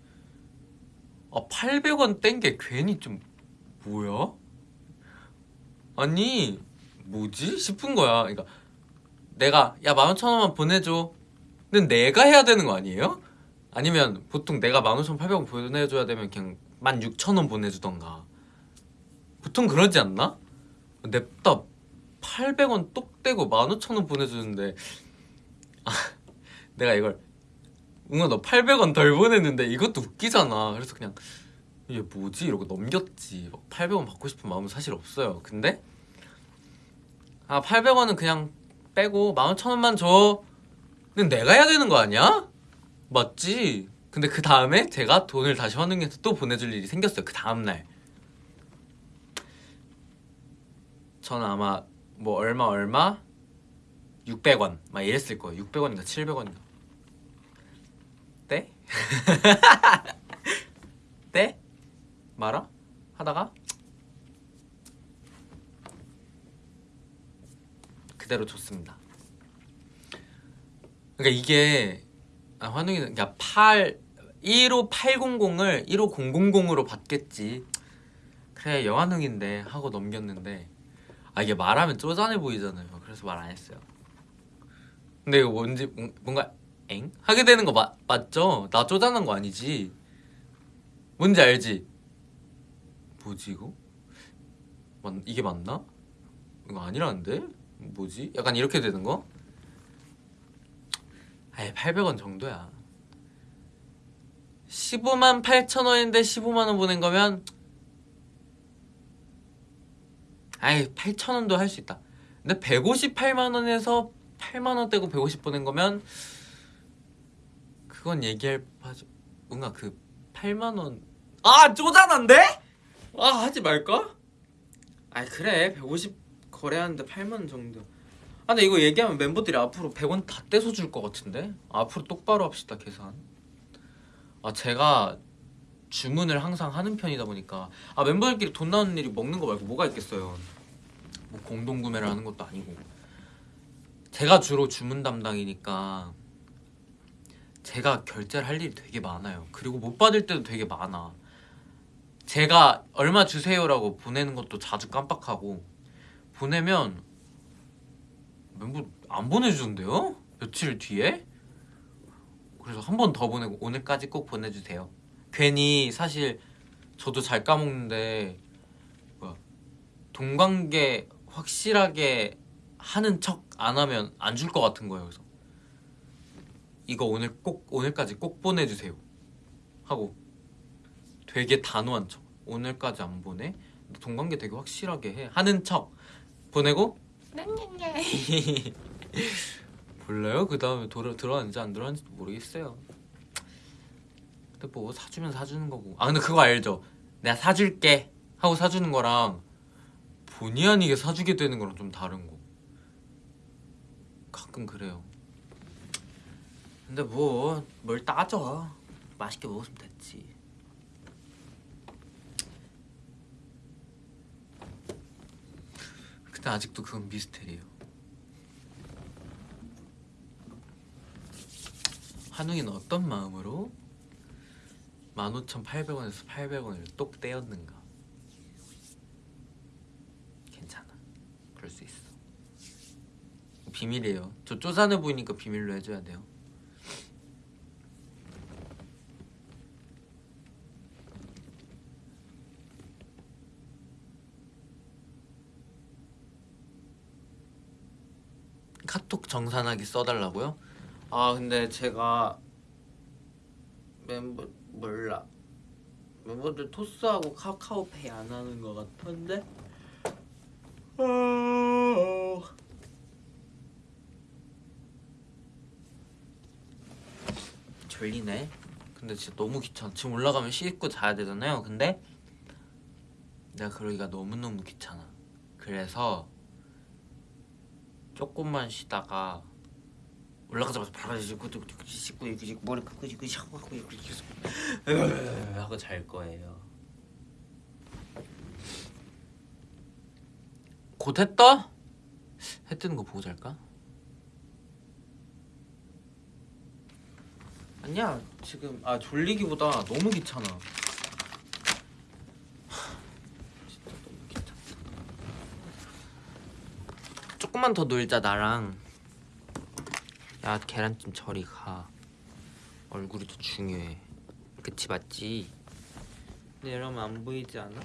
아 800원 뗀 게 괜히 좀 뭐야? 아니 뭐지 싶은 거야 그러니까 내가 야 15,000원만 보내줘 는 내가 해야 되는 거 아니에요? 아니면 보통 내가 15,800원 보내줘야 되면 그냥 16,000원 보내주던가 보통 그러지 않나? 냅다 800원 똑 떼고 15,000원 보내주는데 아, 내가 이걸 응아 너 800원 덜 보냈는데 이것도 웃기잖아. 그래서 그냥 이게 뭐지? 이러고 넘겼지. 800원 받고 싶은 마음은 사실 없어요. 근데 아 800원은 그냥 빼고 11,000원만 줘는 내가 해야 되는 거 아니야? 맞지? 근데 그 다음에 제가 돈을 다시 환웅해서 또 보내줄 일이 생겼어요. 그 다음날. 저는 아마 뭐 얼마 얼마? 600원. 막 이랬을 거예요. 600원인가 700원인가 때? [laughs] 때? 말아? 하다가 그대로 줬습니다 그러니까 이게 아, 환웅이는 그러니까 8 15800을 15000으로 받겠지 그래 영환웅인데 하고 넘겼는데 아 이게 말하면 쪼잔해 보이잖아요 그래서 말 안 했어요 근데 이거 뭔지 뭔- 뭔가 엥? 하게 되는 거 맞, 맞죠? 나 쪼잔한 거 아니지 뭔지 알지? 뭐지 이거? 맞, 이게 맞나? 이거 아니라는데? 뭐지? 약간 이렇게 되는 거? 아예 800원 정도야 15만 8천 원인데 15만 원 보낸 거면 아이 8천 원도 할 수 있다 근데 158만 원에서 8만 원 떼고 150 보낸 거면 그건 얘기할 바죠 뭔가 그 8만 원 아 쪼잔한데? 아 하지 말까? 아 그래. 150 거래하는데 8만 원 정도. 아 근데 이거 얘기하면 멤버들이 앞으로 100원 다 떼서 줄 것 같은데? 앞으로 똑바로 합시다 계산. 아 제가 주문을 항상 하는 편이다 보니까. 아 멤버들끼리 돈 나오는 일이 먹는 거 말고 뭐가 있겠어요? 뭐 공동 구매를 하는 것도 아니고. 제가 주로 주문 담당이니까 제가 결제를 할 일이 되게 많아요 그리고 못 받을 때도 되게 많아 제가 얼마 주세요라고 보내는 것도 자주 깜빡하고 보내면 멤버 안 보내주던데요? 며칠 뒤에? 그래서 한 번 더 보내고 오늘까지 꼭 보내주세요 괜히 사실 저도 잘 까먹는데 동관계 확실하게 하는 척 안 하면 안 줄 것 같은 거예요 그래서 이거 오늘 꼭 오늘까지 꼭 보내주세요. 하고 되게 단호한 척. 오늘까지 안 보내? 동관계 되게 확실하게 해. 하는 척. 보내고? [laughs] 몰라요? 그 다음에 들어왔는지 안 들어왔는지도 모르겠어요. 근데 뭐 사주면 사주는 거고. 아 근데 그거 알죠? 내가 사줄게 하고 사주는 거랑 본의 아니게 사주게 되는 거랑 좀 다른 거. 가끔 그래요 근데 뭐 뭘 따져. 맛있게 먹었으면 됐지. 근데 아직도 그건 미스테리예요. 한웅이는 어떤 마음으로 15,800원에서 800원을 똑 떼었는가? 괜찮아. 그럴 수 있어. 비밀이에요. 저 쪼잔해 보이니까 비밀로 해줘야 돼요 카톡 정산하기 써달라고요? 아 근데 제가 멤버 몰라. 멤버들 토스하고 카카오페이 안 하는 것 같은데? 아. 졸리네. 근데 진짜 너무 귀찮아. 지금 올라가면 씻고 자야 되잖아요. 근데 내가 그러기가 너무너무 귀찮아. 그래서 조금만 쉬다가 올라가자마자 바로 씻고 씻고 씻고 이렇게 머리 끄고 씻고 샤워 하고 이렇게 계속 하고 잘 거예요. 곧해 떠? 해 뜨는 거 보고 잘까? 아니야 지금 아 졸리기보다 너무 귀찮아. 진짜 너무 귀찮다. 조금만 더 놀자 나랑. 야 계란찜 저리 가 얼굴이 더 중요해 그치 맞지? 근데 이러면 안 보이지 않아?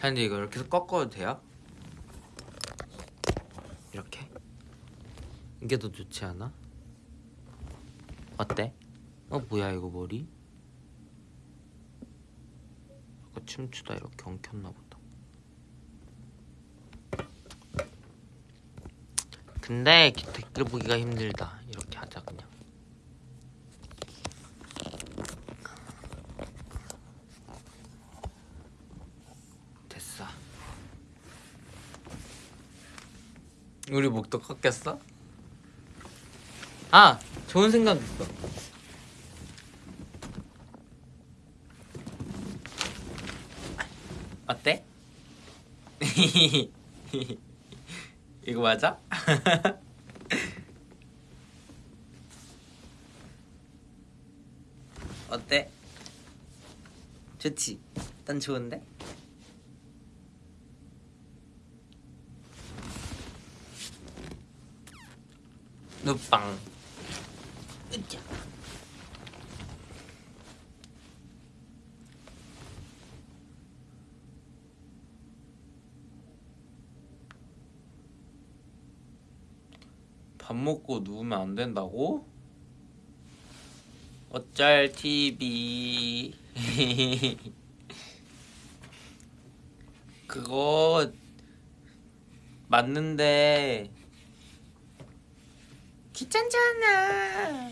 근데 이거 이렇게 해서 꺾어도 돼요? 이렇게? 이게 더 좋지 않아? 어때? 어 뭐야 이거 머리? 아까 춤추다 이렇게 엉켰나 보다. 근데 댓글 보기가 힘들다. 이렇게 하자 그냥. 됐어. 우리 목도 컸겠어? 아 좋은 생각 있어. [laughs] 이거 맞아? [laughs] 어때? 좋지? 난 좋은데? 누빵 먹고 누우면 안 된다고? 어쩔 TV [laughs] 그거 맞는데. 귀찮잖아.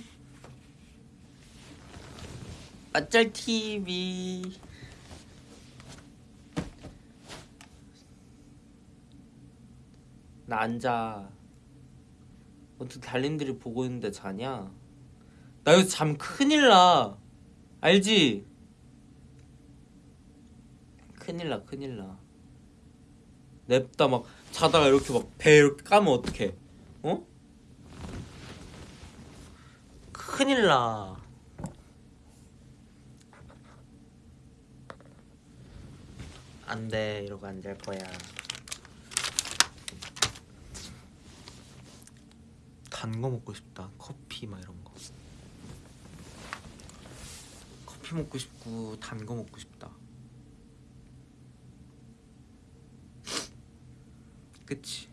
어쩔 TV 나 앉아 어떻게 달님들이 보고 있는데 자냐? 나 여기서 잠 큰일 나. 알지? 큰일 나, 큰일 나. 냅다 막 자다가 이렇게 막 배 이렇게 까면 어떡해? 어? 큰일 나. 안 돼, 이러고 안잘 거야. 단 거 먹고 싶다. 커피 막 이런 거. 커피 먹고 싶고 단 거 먹고 싶다. [laughs] 그치?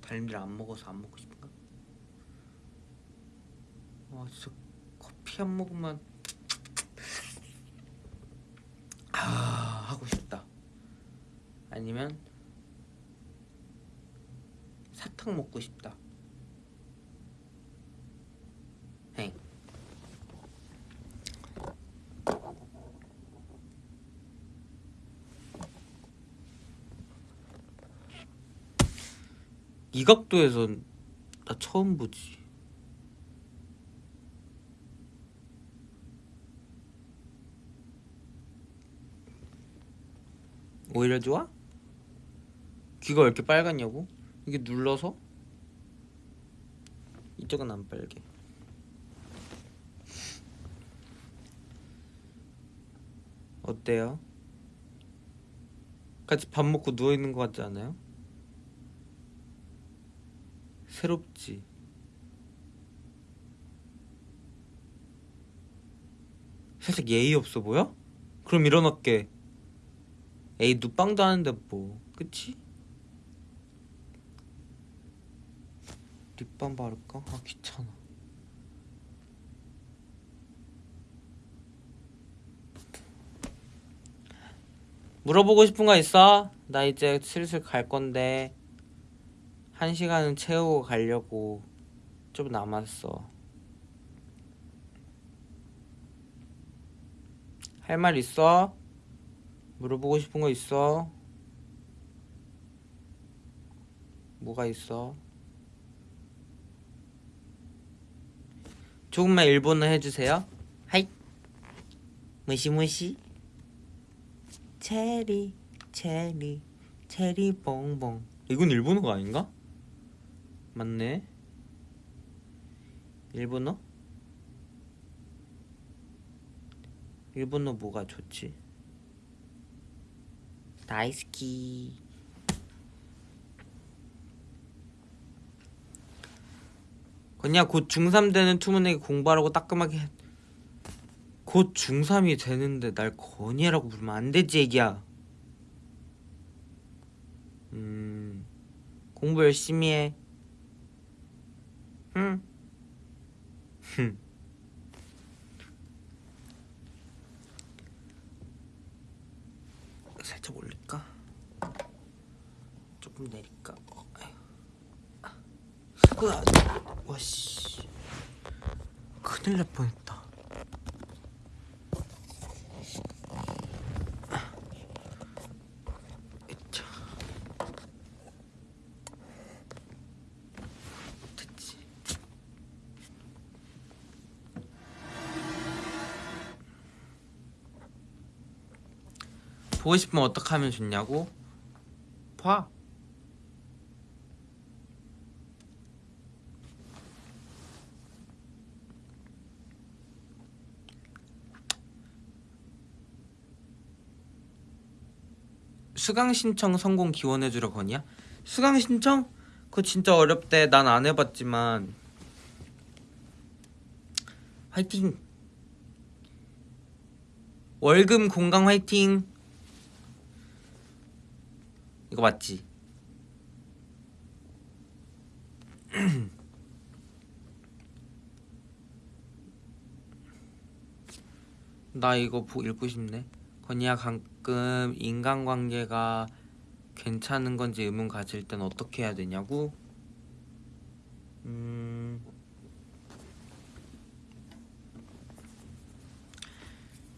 달님들 안 먹어서 안 먹고 싶은가? 와 진짜 커피 한 모금만 [tsk] 아 하고 싶다. 아니면 사탕 먹고 싶다. 행. 이 각도에선 나 처음 보지. 오히려 좋아? 귀가 왜 이렇게 빨갛냐고? 이게 눌러서? 이쪽은 안 빨개. 어때요? 같이 밥 먹고 누워 있는 것 같지 않아요? 새롭지. 살짝 예의 없어 보여? 그럼 일어날게. 에이 누빵도 하는데 뭐, 그치? 립밤 바를까? 아 귀찮아. 물어보고 싶은 거 있어? 나 이제 슬슬 갈 건데 한 시간은 채우고 가려고 좀 남았어. 할 말 있어? 물어보고 싶은 거 있어? 뭐가 있어? 조금만 일본어 해주세요. 하이. 무시무시. 체리, 체리, 체리 봉봉. 이건 일본어가 아닌가? 맞네. 일본어? 일본어 뭐가 좋지? 다이스키. 건야 곧 중3 되는 투문에게 공부하라고 따끔하게 해. 곧 중3이 되는데 날 건이라고 부르면 안 되지 애기야 음 공부 열심히 해 응? 흠. [laughs] 살짝 올릴까? 조금 내릴까? 아휴. 으아, 와씨 큰일 날 뻔했다 보고 싶으면 어떻게 하면 좋냐고? 봐. 수강 신청 성공 기원해 주러 거냐? 수강 신청? 그거 진짜 어렵대. 난 안 해봤지만. 화이팅. 월금 공강 화이팅. 이거 맞지? [clears throat] 나 이거 보, 읽고 싶네. 건이야 가끔 인간관계가 괜찮은 건지 의문 가질 땐 어떻게 해야 되냐고? 음.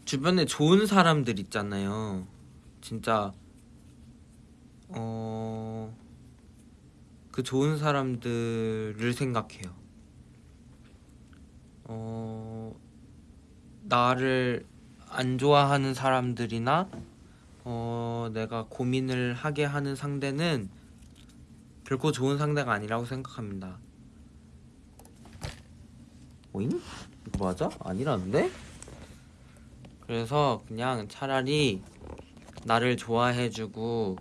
주변에 좋은 사람들 있잖아요. 진짜 어. 그 좋은 사람들을 생각해요. 어. 나를 안 좋아하는 사람들이나 어, 내가 고민을 하게 하는 상대는 결코 좋은 상대가 아니라고 생각합니다. 오잉? 이거 맞아? 아니라는데? 그래서 그냥 차라리 나를 좋아해주고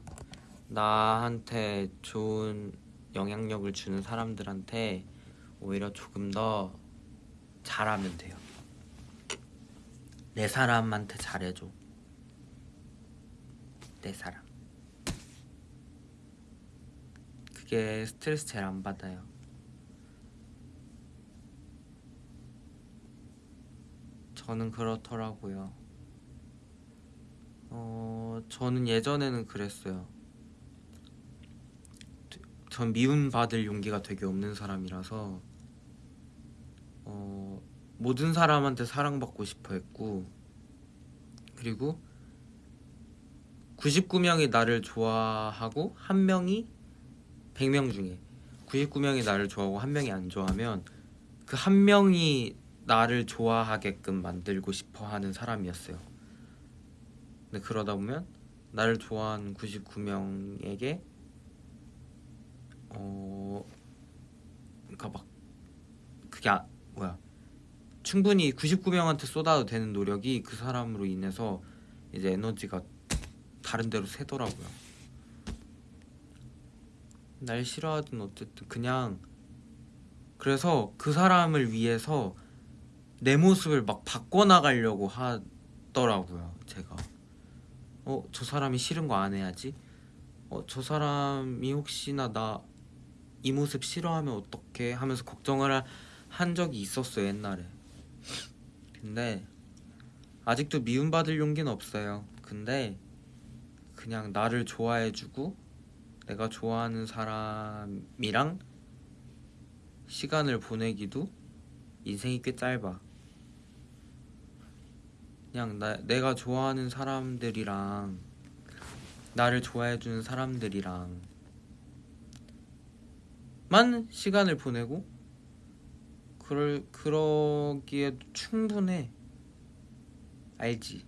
나한테 좋은 영향력을 주는 사람들한테 오히려 조금 더 잘하면 돼요. 내 사람한테 잘해줘. 내 사람. 그게 스트레스 제일 안 받아요. 저는 그렇더라고요. 어, 저는 예전에는 그랬어요. 전 미움받을 용기가 되게 없는 사람이라서 어, 모든 사람한테 사랑받고 싶어 했고 그리고 99명이 나를 좋아하고 한 명이 100명 중에 99명이 나를 좋아하고 한 명이 안 좋아하면 그 한 명이 나를 좋아하게끔 만들고 싶어 하는 사람이었어요. 근데 그러다 보면 나를 좋아하는 99명에게 어 그러니까 막 그게 아, 뭐야 충분히 99명한테 쏟아도 되는 노력이 그 사람으로 인해서 이제 에너지가 다른 데로 새더라고요. 날 싫어하든 어쨌든 그냥 그래서 그 사람을 위해서 내 모습을 막 바꿔나가려고 하더라고요. 제가 어 저 사람이 싫은 거 안 해야지. 어 저 사람이 혹시나 나 이 모습 싫어하면 어떡해 하면서 걱정을 한 적이 있었어요 옛날에. 근데 아직도 미움받을 용기는 없어요. 근데 그냥 나를 좋아해주고 내가 좋아하는 사람이랑 시간을 보내기도 인생이 꽤 짧아. 그냥 나, 내가 좋아하는 사람들이랑 나를 좋아해주는 사람들이랑 만 시간을 보내고 그럴 그러기에도 충분해. 알지?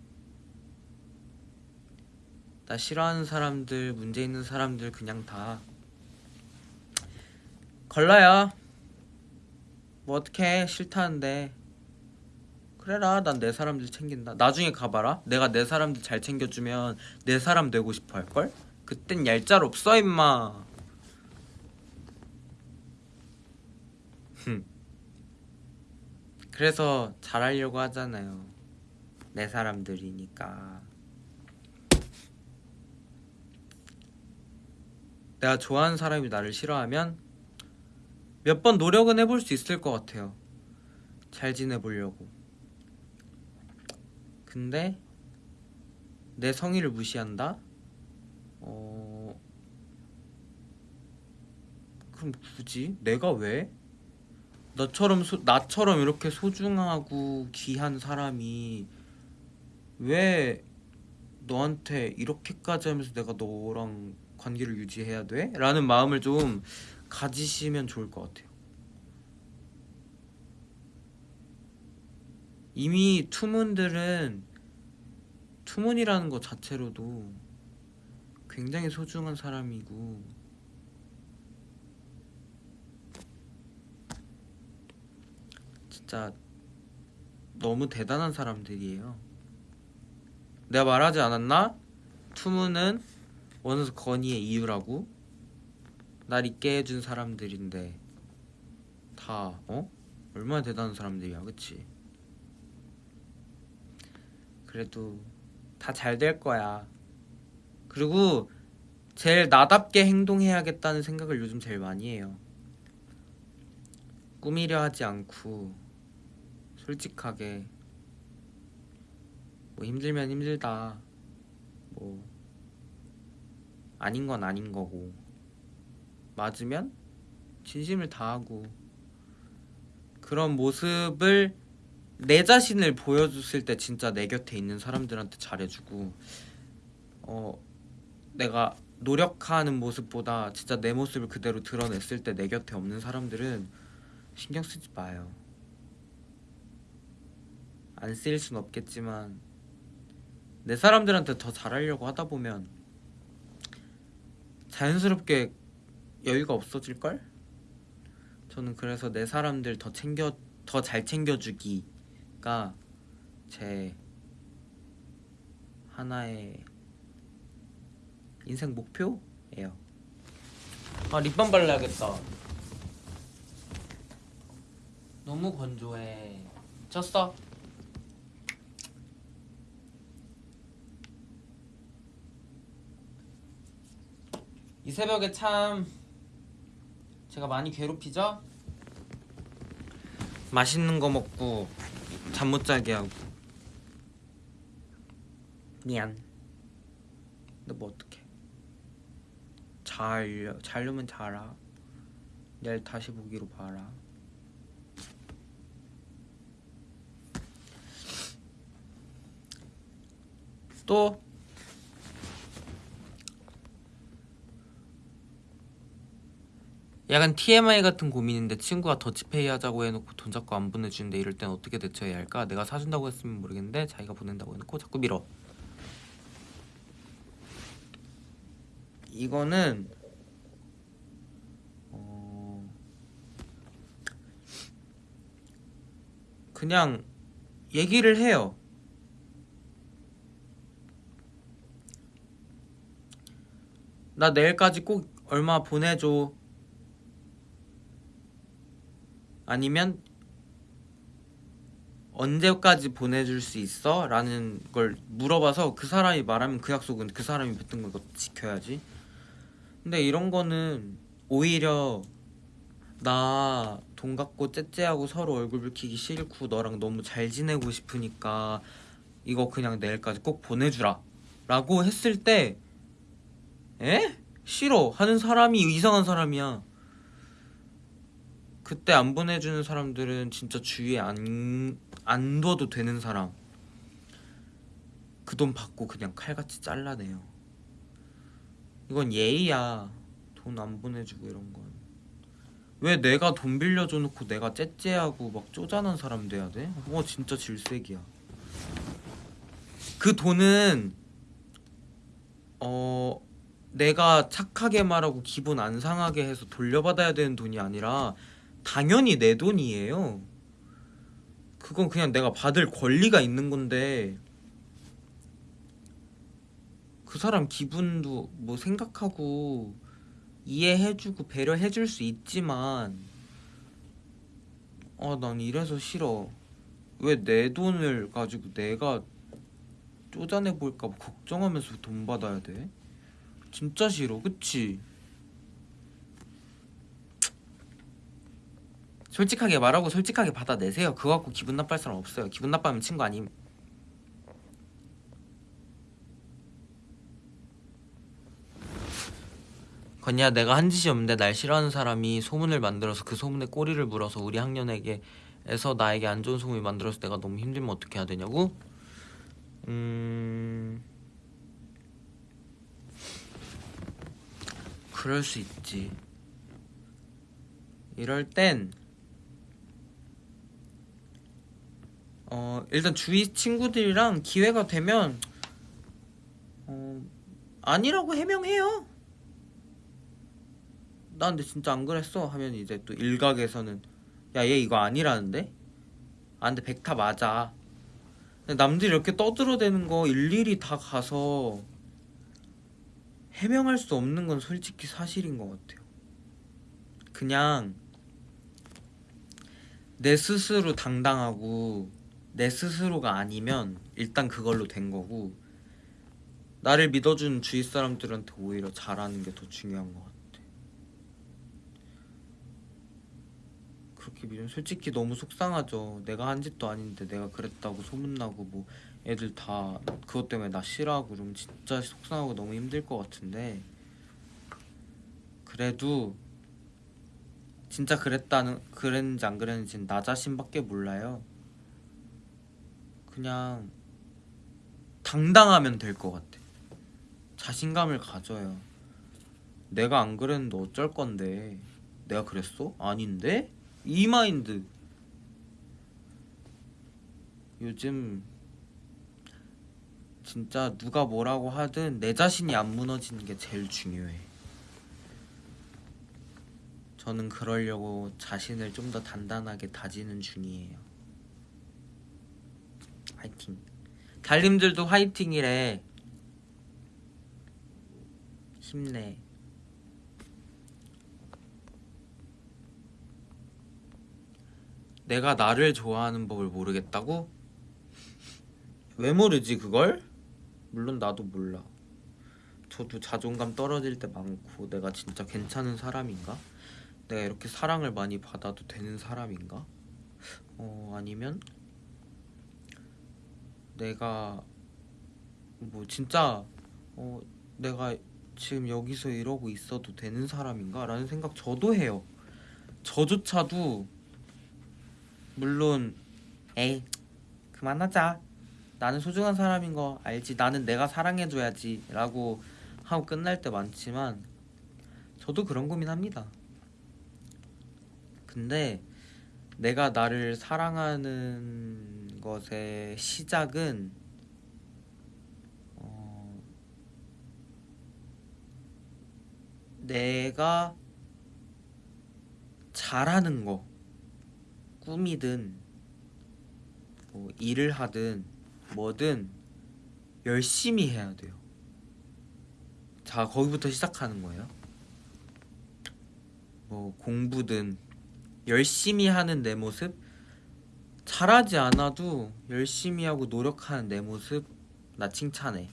나 싫어하는 사람들, 문제 있는 사람들 그냥 다 걸러요. 뭐 어떡해 싫다는데 그래라 난 내 사람들 챙긴다 나중에 가봐라 내가 내 사람들 잘 챙겨주면 내 사람 되고 싶어 할걸? 그땐 얄짤 없어 임마 그래서 잘하려고 하잖아요 내 사람들이니까 내가 좋아하는 사람이 나를 싫어하면 몇 번 노력은 해볼 수 있을 것 같아요. 잘 지내보려고. 근데 내 성의를 무시한다? 어... 그럼 굳이? 내가 왜? 너처럼 소, 나처럼 이렇게 소중하고 귀한 사람이 왜 너한테 이렇게까지 하면서 내가 너랑 관계를 유지해야 돼? 라는 마음을 좀 가지시면 좋을 것 같아요. 이미 투문들은 투문이라는 것 자체로도 굉장히 소중한 사람이고 진짜 너무 대단한 사람들이에요. 내가 말하지 않았나? 투문은 원수 건의의 이유라고? 날 있게 해준 사람들인데 다 어? 얼마나 대단한 사람들이야 그치? 그래도 다 잘 될 거야 그리고 제일 나답게 행동해야겠다는 생각을 요즘 제일 많이 해요 꾸미려 하지 않고 솔직하게. 뭐 힘들면 힘들다. 뭐 아닌 건 아닌 거고. 맞으면 진심을 다하고 그런 모습을 내 자신을 보여줬을 때 진짜 내 곁에 있는 사람들한테 잘해주고 어 내가 노력하는 모습보다 진짜 내 모습을 그대로 드러냈을 때 내 곁에 없는 사람들은 신경 쓰지 마요. 안 쓰일 순 없겠지만 내 사람들한테 더 잘하려고 하다 보면 자연스럽게 여유가 없어질 걸? 저는 그래서 내 사람들 더 챙겨 더 잘 챙겨주기가 제 하나의 인생 목표예요. 아 립밤 발라야겠다. 너무 건조해. 쳤어? 이 새벽에 참 제가 많이 괴롭히죠? 맛있는 거 먹고 잠 못 자게 하고. 미안. 근데 뭐 어떡해. 잘 자려면 자라. 내일 다시 보기로 봐라. 또 약간 TMI 같은 고민인데 친구가 더치페이 하자고 해놓고 돈 자꾸 안 보내주는데 이럴 땐 어떻게 대처해야 할까? 내가 사준다고 했으면 모르겠는데 자기가 보낸다고 해놓고 자꾸 밀어. 이거는 어... 그냥 얘기를 해요. 나 내일까지 꼭 얼마 보내줘 아니면 언제까지 보내줄 수 있어? 라는 걸 물어봐서 그 사람이 말하면 그 약속은 그 사람이 뱉은 걸 지켜야지 근데 이런 거는 오히려 나 돈 갖고 째째하고 서로 얼굴 붉히기 싫고 너랑 너무 잘 지내고 싶으니까 이거 그냥 내일까지 꼭 보내주라 라고 했을 때 에? 싫어 하는 사람이 이상한 사람이야 그때 안 보내주는 사람들은 진짜 주위에 안, 안 둬도 되는 사람. 그 돈 받고 그냥 칼같이 잘라내요. 이건 예의야. 돈 안 보내주고 이런 건. 왜 내가 돈 빌려줘 놓고 내가 째째하고 막 쪼잔한 사람 돼야 돼? 어 진짜 질색이야. 그 돈은 어 내가 착하게 말하고 기분 안 상하게 해서 돌려받아야 되는 돈이 아니라 당연히 내 돈이에요. 그건 그냥 내가 받을 권리가 있는 건데 그 사람 기분도 뭐 생각하고 이해해주고 배려해줄 수 있지만 아 난 이래서 싫어 왜 내 돈을 가지고 내가 쪼잔해 볼까 봐 걱정하면서 돈 받아야 돼? 진짜 싫어 그치? 솔직하게 말하고 솔직하게 받아내세요. 그거 갖고 기분 나빠할 사람 없어요. 기분 나빠하면 친구 아님. 건이야 내가 한 짓이 없는데 날 싫어하는 사람이 소문을 만들어서 그 소문에 꼬리를 물어서 우리 학년에게 에서 나에게 안 좋은 소문을 만들어서 내가 너무 힘들면 어떻게 해야 되냐고? 음... 그럴 수 있지. 이럴 땐 어, 일단 주위 친구들이랑 기회가 되면 어, 아니라고 해명해요. 나 근데 진짜 안 그랬어 하면 이제 또 일각에서는 야 얘 이거 아니라는데? 아 근데 백타 맞아. 남들이 이렇게 떠들어대는 거 일일이 다 가서 해명할 수 없는 건 솔직히 사실인 것 같아요. 그냥 내 스스로 당당하고 내 스스로가 아니면 일단 그걸로 된 거고 나를 믿어준 주위 사람들한테 오히려 잘하는 게 더 중요한 것 같아. 그렇게 믿으면 솔직히 너무 속상하죠. 내가 한 짓도 아닌데 내가 그랬다고 소문나고 뭐 애들 다 그것 때문에 나 싫어하고 그러면 진짜 속상하고 너무 힘들 것 같은데 그래도 진짜 그랬다는 그랬는지 안 그랬는지 나 자신밖에 몰라요. 그냥 당당하면 될 것 같아. 자신감을 가져요. 내가 안 그랬는데 어쩔 건데. 내가 그랬어? 아닌데? 이 마인드. 요즘 진짜 누가 뭐라고 하든 내 자신이 안 무너지는 게 제일 중요해. 저는 그러려고 자신을 좀 더 단단하게 다지는 중이에요. 화이팅. 달님들도 화이팅이래. 힘내. 내가 나를 좋아하는 법을 모르겠다고? 왜 모르지 그걸? 물론 나도 몰라. 저도 자존감 떨어질 때 많고 내가 진짜 괜찮은 사람인가? 내가 이렇게 사랑을 많이 받아도 되는 사람인가? 어 아니면 내가 뭐 진짜 어 내가 지금 여기서 이러고 있어도 되는 사람인가? 라는 생각 저도 해요. 저조차도 물론 에이 그만하자. 나는 소중한 사람인 거 알지. 나는 내가 사랑해줘야지. 라고 하고 끝날 때 많지만 저도 그런 고민합니다. 근데 내가 나를 사랑하는 것의 시작은 어, 내가 잘하는 거 꿈이든 뭐 일을 하든 뭐든 열심히 해야 돼요. 자 거기부터 시작하는 거예요. 뭐 공부든 열심히 하는 내 모습 잘하지 않아도 열심히 하고 노력하는 내 모습 나 칭찬해.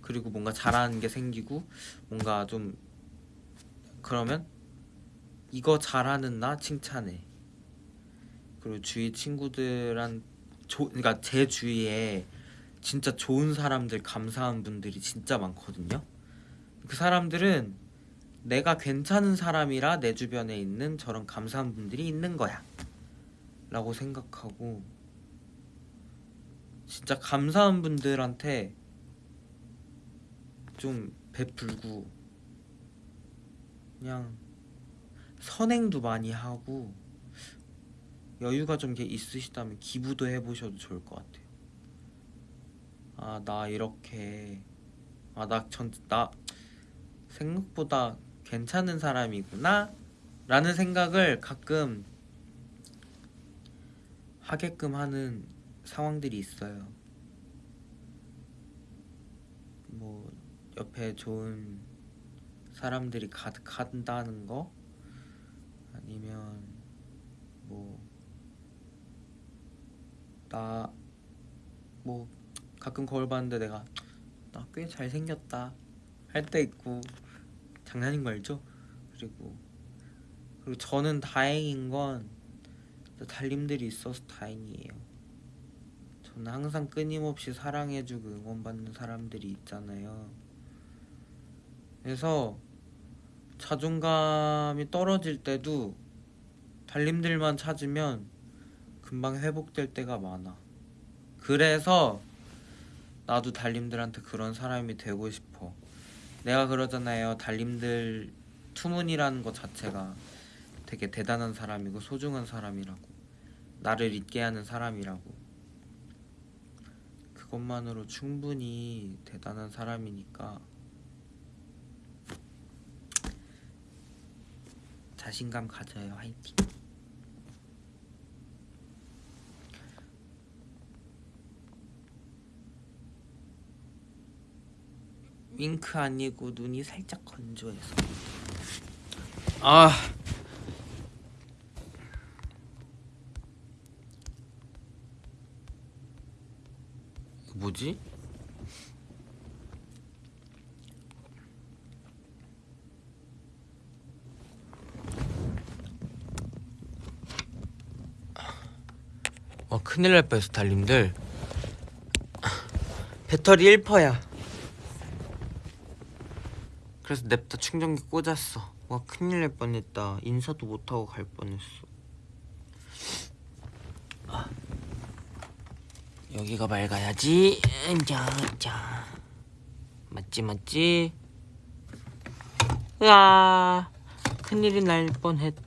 그리고 뭔가 잘하는 게 생기고 뭔가 좀 그러면 이거 잘하는 나 칭찬해. 그리고 주위 친구들한 조, 그러니까 제 주위에 진짜 좋은 사람들 감사한 분들이 진짜 많거든요. 그 사람들은 내가 괜찮은 사람이라 내 주변에 있는 저런 감사한 분들이 있는 거야. 라고 생각하고 진짜 감사한 분들한테 좀 베풀고 그냥 선행도 많이 하고 여유가 좀 있으시다면 기부도 해보셔도 좋을 것 같아요. 아 나 이렇게 아 나 전 나 생각보다 괜찮은 사람이구나 라는 생각을 가끔 하게끔 하는 상황들이 있어요. 뭐 옆에 좋은 사람들이 가득한다는 거 아니면 뭐나뭐 가끔 거울 봤는데 내가 나 꽤 잘생겼다 할 때 있고 장난인 거 알죠? 그리고 그리고 저는 다행인 건 달님들이 있어서 다행이에요. 저는 항상 끊임없이 사랑해주고 응원받는 사람들이 있잖아요. 그래서 자존감이 떨어질 때도 달님들만 찾으면 금방 회복될 때가 많아. 그래서 나도 달님들한테 그런 사람이 되고 싶어. 내가 그러잖아요. 달님들 투문이라는 것 자체가 되게 대단한 사람이고 소중한 사람이라고. 나를 잊게 하는 사람이라고. 그것만으로 충분히 대단한 사람이니까 자신감 가져요. 화이팅. 윙크 아니고 눈이 살짝 건조해서 아 뭐지? 와 큰일 날 뻔했어 달님들. 배터리 1%야. 그래서 냅다 충전기 꽂았어. 와 큰일 날 뻔했다. 인사도 못하고 갈 뻔했어 아. 여기가 맑아야지 자, 자. 맞지 맞지 으아 큰일이 날 뻔했다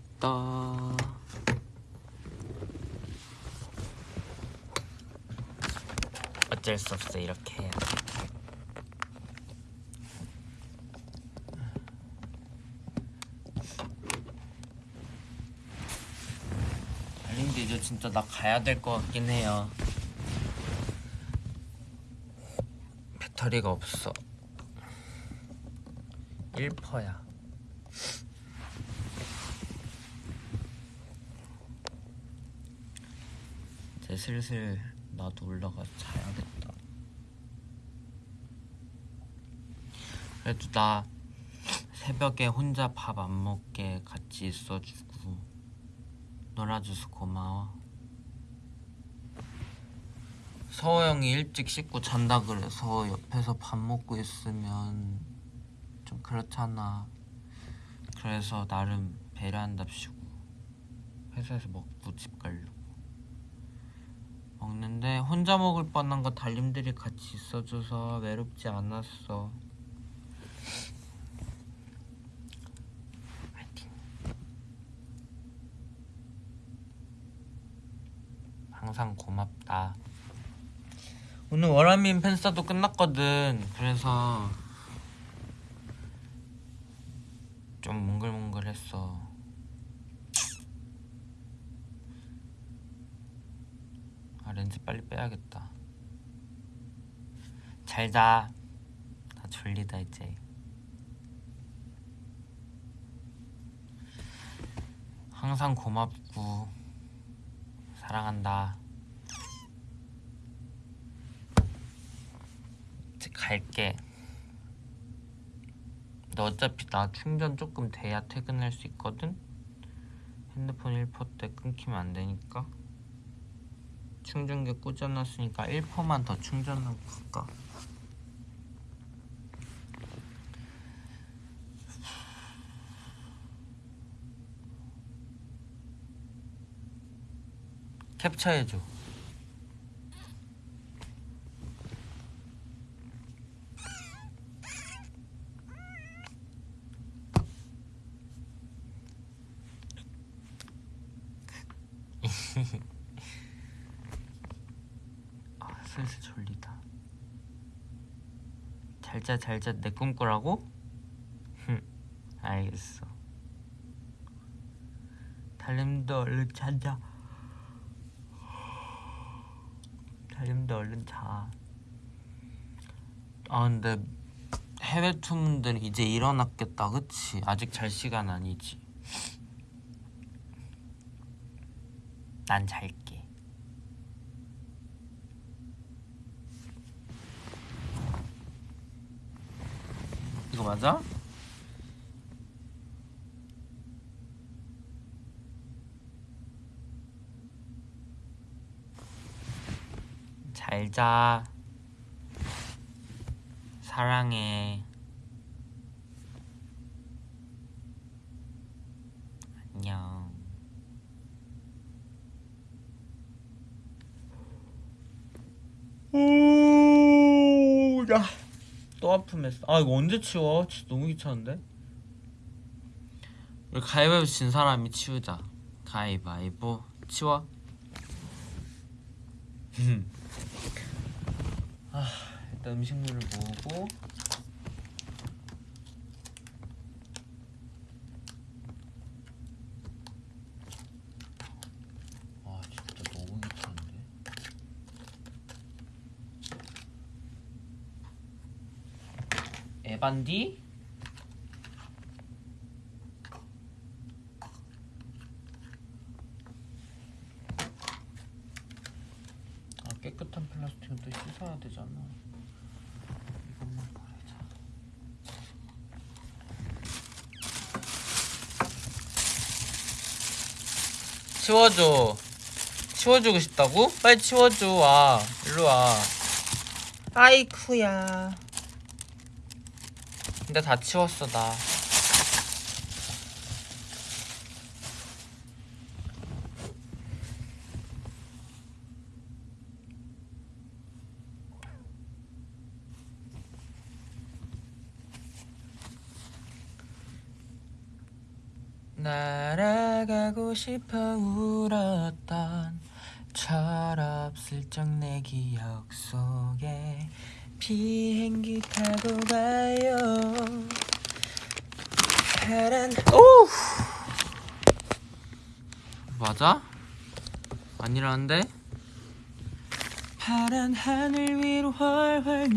어쩔 수 없어 이렇게 해야 돼. 달린데 이제 진짜 나 가야 될 것 같긴 해요. 배터리가 없어. 1%야. 이제 슬슬 나도 올라가 자야겠다. 그래도 나 새벽에 혼자 밥 안 먹게 같이 있어주고 놀아줘서 고마워. 서호 형이 일찍 씻고 잔다 그래서 옆에서 밥 먹고 있으면 좀 그렇잖아. 그래서 나름 배려한답시고 회사에서 먹고 집 가려고. 먹는데 혼자 먹을 뻔한 거 달님들이 같이 있어줘서 외롭지 않았어. 항상 고맙다. 오늘 월화민 팬싸도 끝났거든. 그래서 좀 몽글몽글했어. 아 렌즈 빨리 빼야겠다. 잘 자. 나 졸리다 이제. 항상 고맙고 사랑한다. 이제 갈게. 너 어차피 나 충전 조금 돼야 퇴근할 수 있거든. 핸드폰 1%때 끊기면 안 되니까. 충전기 꽂아놨으니까 1%만 더 충전하고 갈까? 캡처해줘 아 슬슬 졸리다 잘자 잘자 내 꿈꾸라고? 흠 알겠어 달님도 얼른 자자 달님도 얼른 자. 아 근데 해외 투문들 이제 일어났겠다, 그치? 아직 잘 시간 아니지. 난 잘게. 이거 맞아? 잘 자. 사랑해. 안녕. 오, 야. 또 아픔했어. 아, 이거 언제 치워? 진짜 너무 귀찮은데? 우리 가위바위보 진 사람이 치우자. 가위바위보. 치워. [laughs] 아, 일단 음식물을 모으고 아 진짜 너무 귀찮은데 에반디? 아 깨끗한 플라스틱은 또 씻어야 되잖아. 이것만 버리자. 치워줘. 치워주고 싶다고? 빨리 치워줘. 와 일로 와. 아이쿠야 근데 다 치웠어 나. 날아가고 싶어 울었던 철없을적 내 기억 속에 비행기 타고 가요 파란 오 맞아? 아니라는데? 파란 하늘 위로 훨훨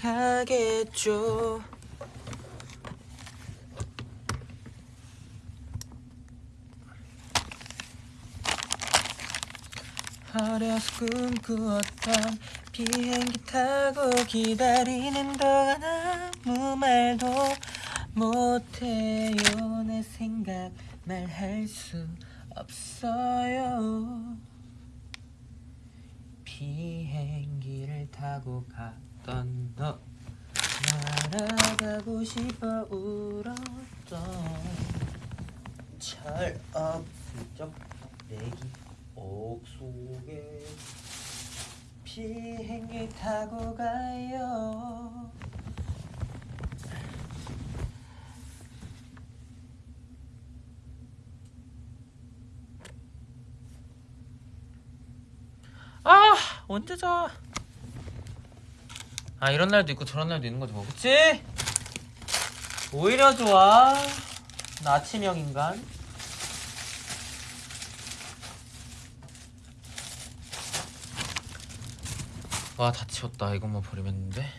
날아가겠죠 어려서 꿈꾸었던 비행기 타고 기다리는 동안 아무 말도 못해요. 내 생각 말할 수 없어요. 비행기를 타고 갔던 너 날아가고 싶어 울었던 철없을 적 내기 옥 속에 비행기 타고 가요 아 언제 자? 아 이런 날도 있고 저런 날도 있는 거죠 뭐 그치? 오히려 좋아 나 아침형 인간 와 다 치웠다. 이것만 버리면 되는데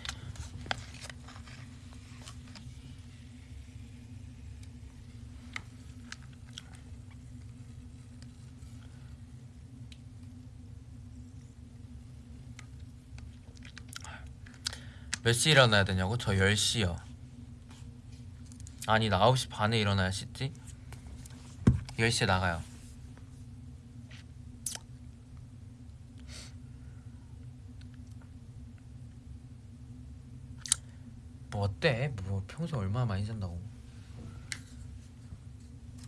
몇시 일어나야 되냐고? 저 10시요. 아니 나 9시 반에 일어나야 씻지? 10시에 나가요 뭐 어때? 뭐 평소에 얼마나 많이 잔다고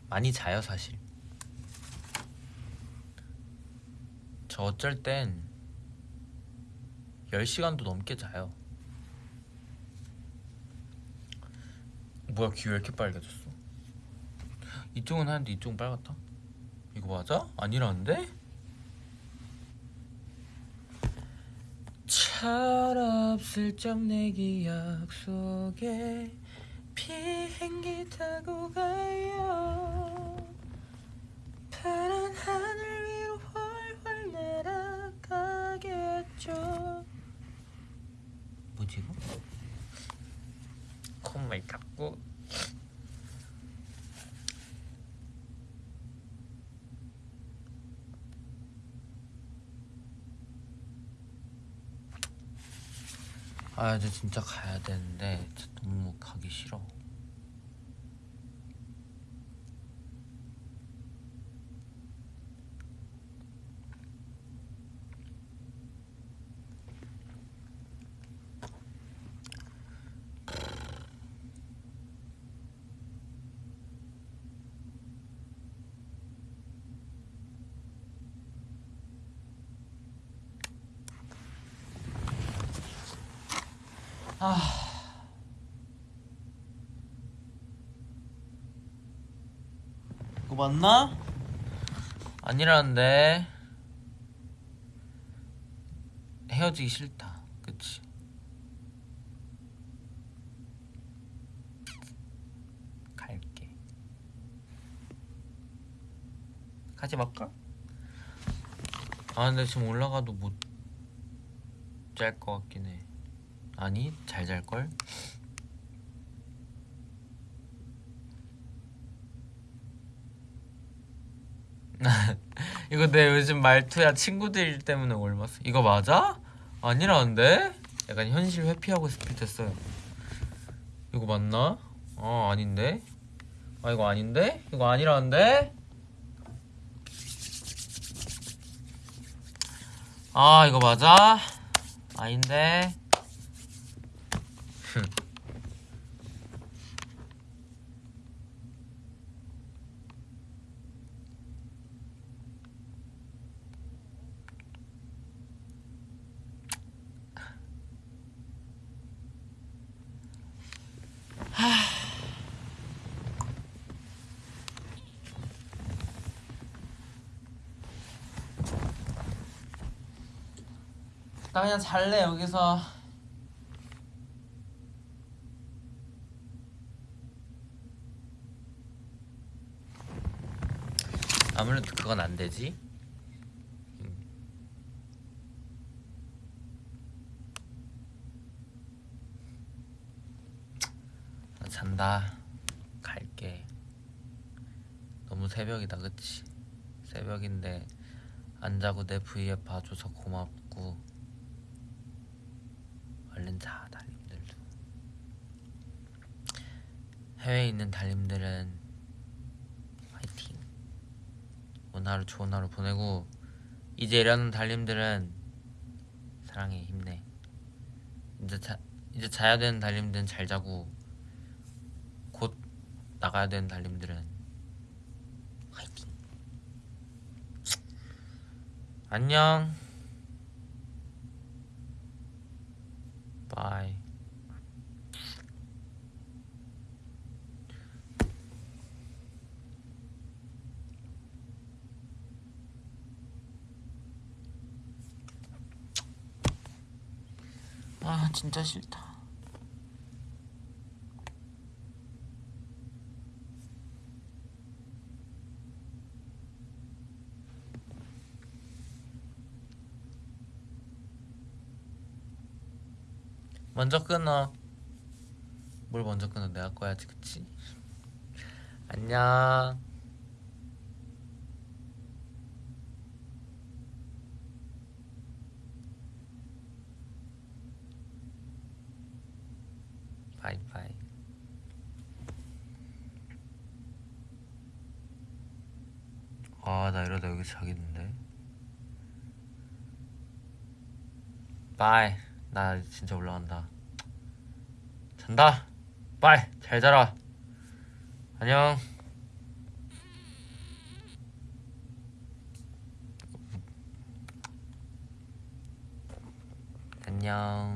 많이 자요 사실 저 어쩔 땐 10시간도 넘게 자요 뭐야 귀 왜 이렇게 빨개졌어 이쪽은 하는데 이쪽은 빨갛다 이거 맞아? 아니라는데? 철없을 적 내 기억 속에 비행기 타고 가요. 파란 하늘 위로 훨훨 날아가겠죠. 뭐지 이거? 콧물 닦고 아 이제 진짜 가야 되는데 너무 가기 싫어 그거 맞나? 아니라는데 헤어지기 싫다 그치 갈게 가지 말까? 아 근데 지금 올라가도 못 잘 것 같긴 해 아니 잘 잘걸? [laughs] 이거 내 요즘 말투야 친구들 때문에 올맞어 이거 맞아? 아니라는데? 약간 현실 회피하고 써요 이거 맞나? 어 아닌데? 아 이거 아닌데? 이거 아니라는데? 아 이거 맞아? 아닌데? 나 그냥 잘래 여기서. 아무래도 그건 안 되지. 음. 나 잔다. 갈게. 너무 새벽이다 그치? 새벽인데 안 자고 내 V앱 봐줘서 고맙고 얼른 자 달님들도 해외에 있는 달님들은 화이팅 오늘 하루 좋은 하루 보내고 이제 일하는 달님들은 사랑해 힘내 이제 자 이제 자야 되는 달님들은 잘 자고 곧 나가야 되는 달님들은 화이팅 안녕. 바이. 아, 진짜 싫다. 먼저 끊어. 뭘 먼저 끊어? 내가 꺼야지, 그치? 안녕. 바이바이. 아, 나 이러다 여기 자겠는데. 바이. 나 진짜 올라간다. 잔다. 바이. 잘 자라. 안녕. 안녕.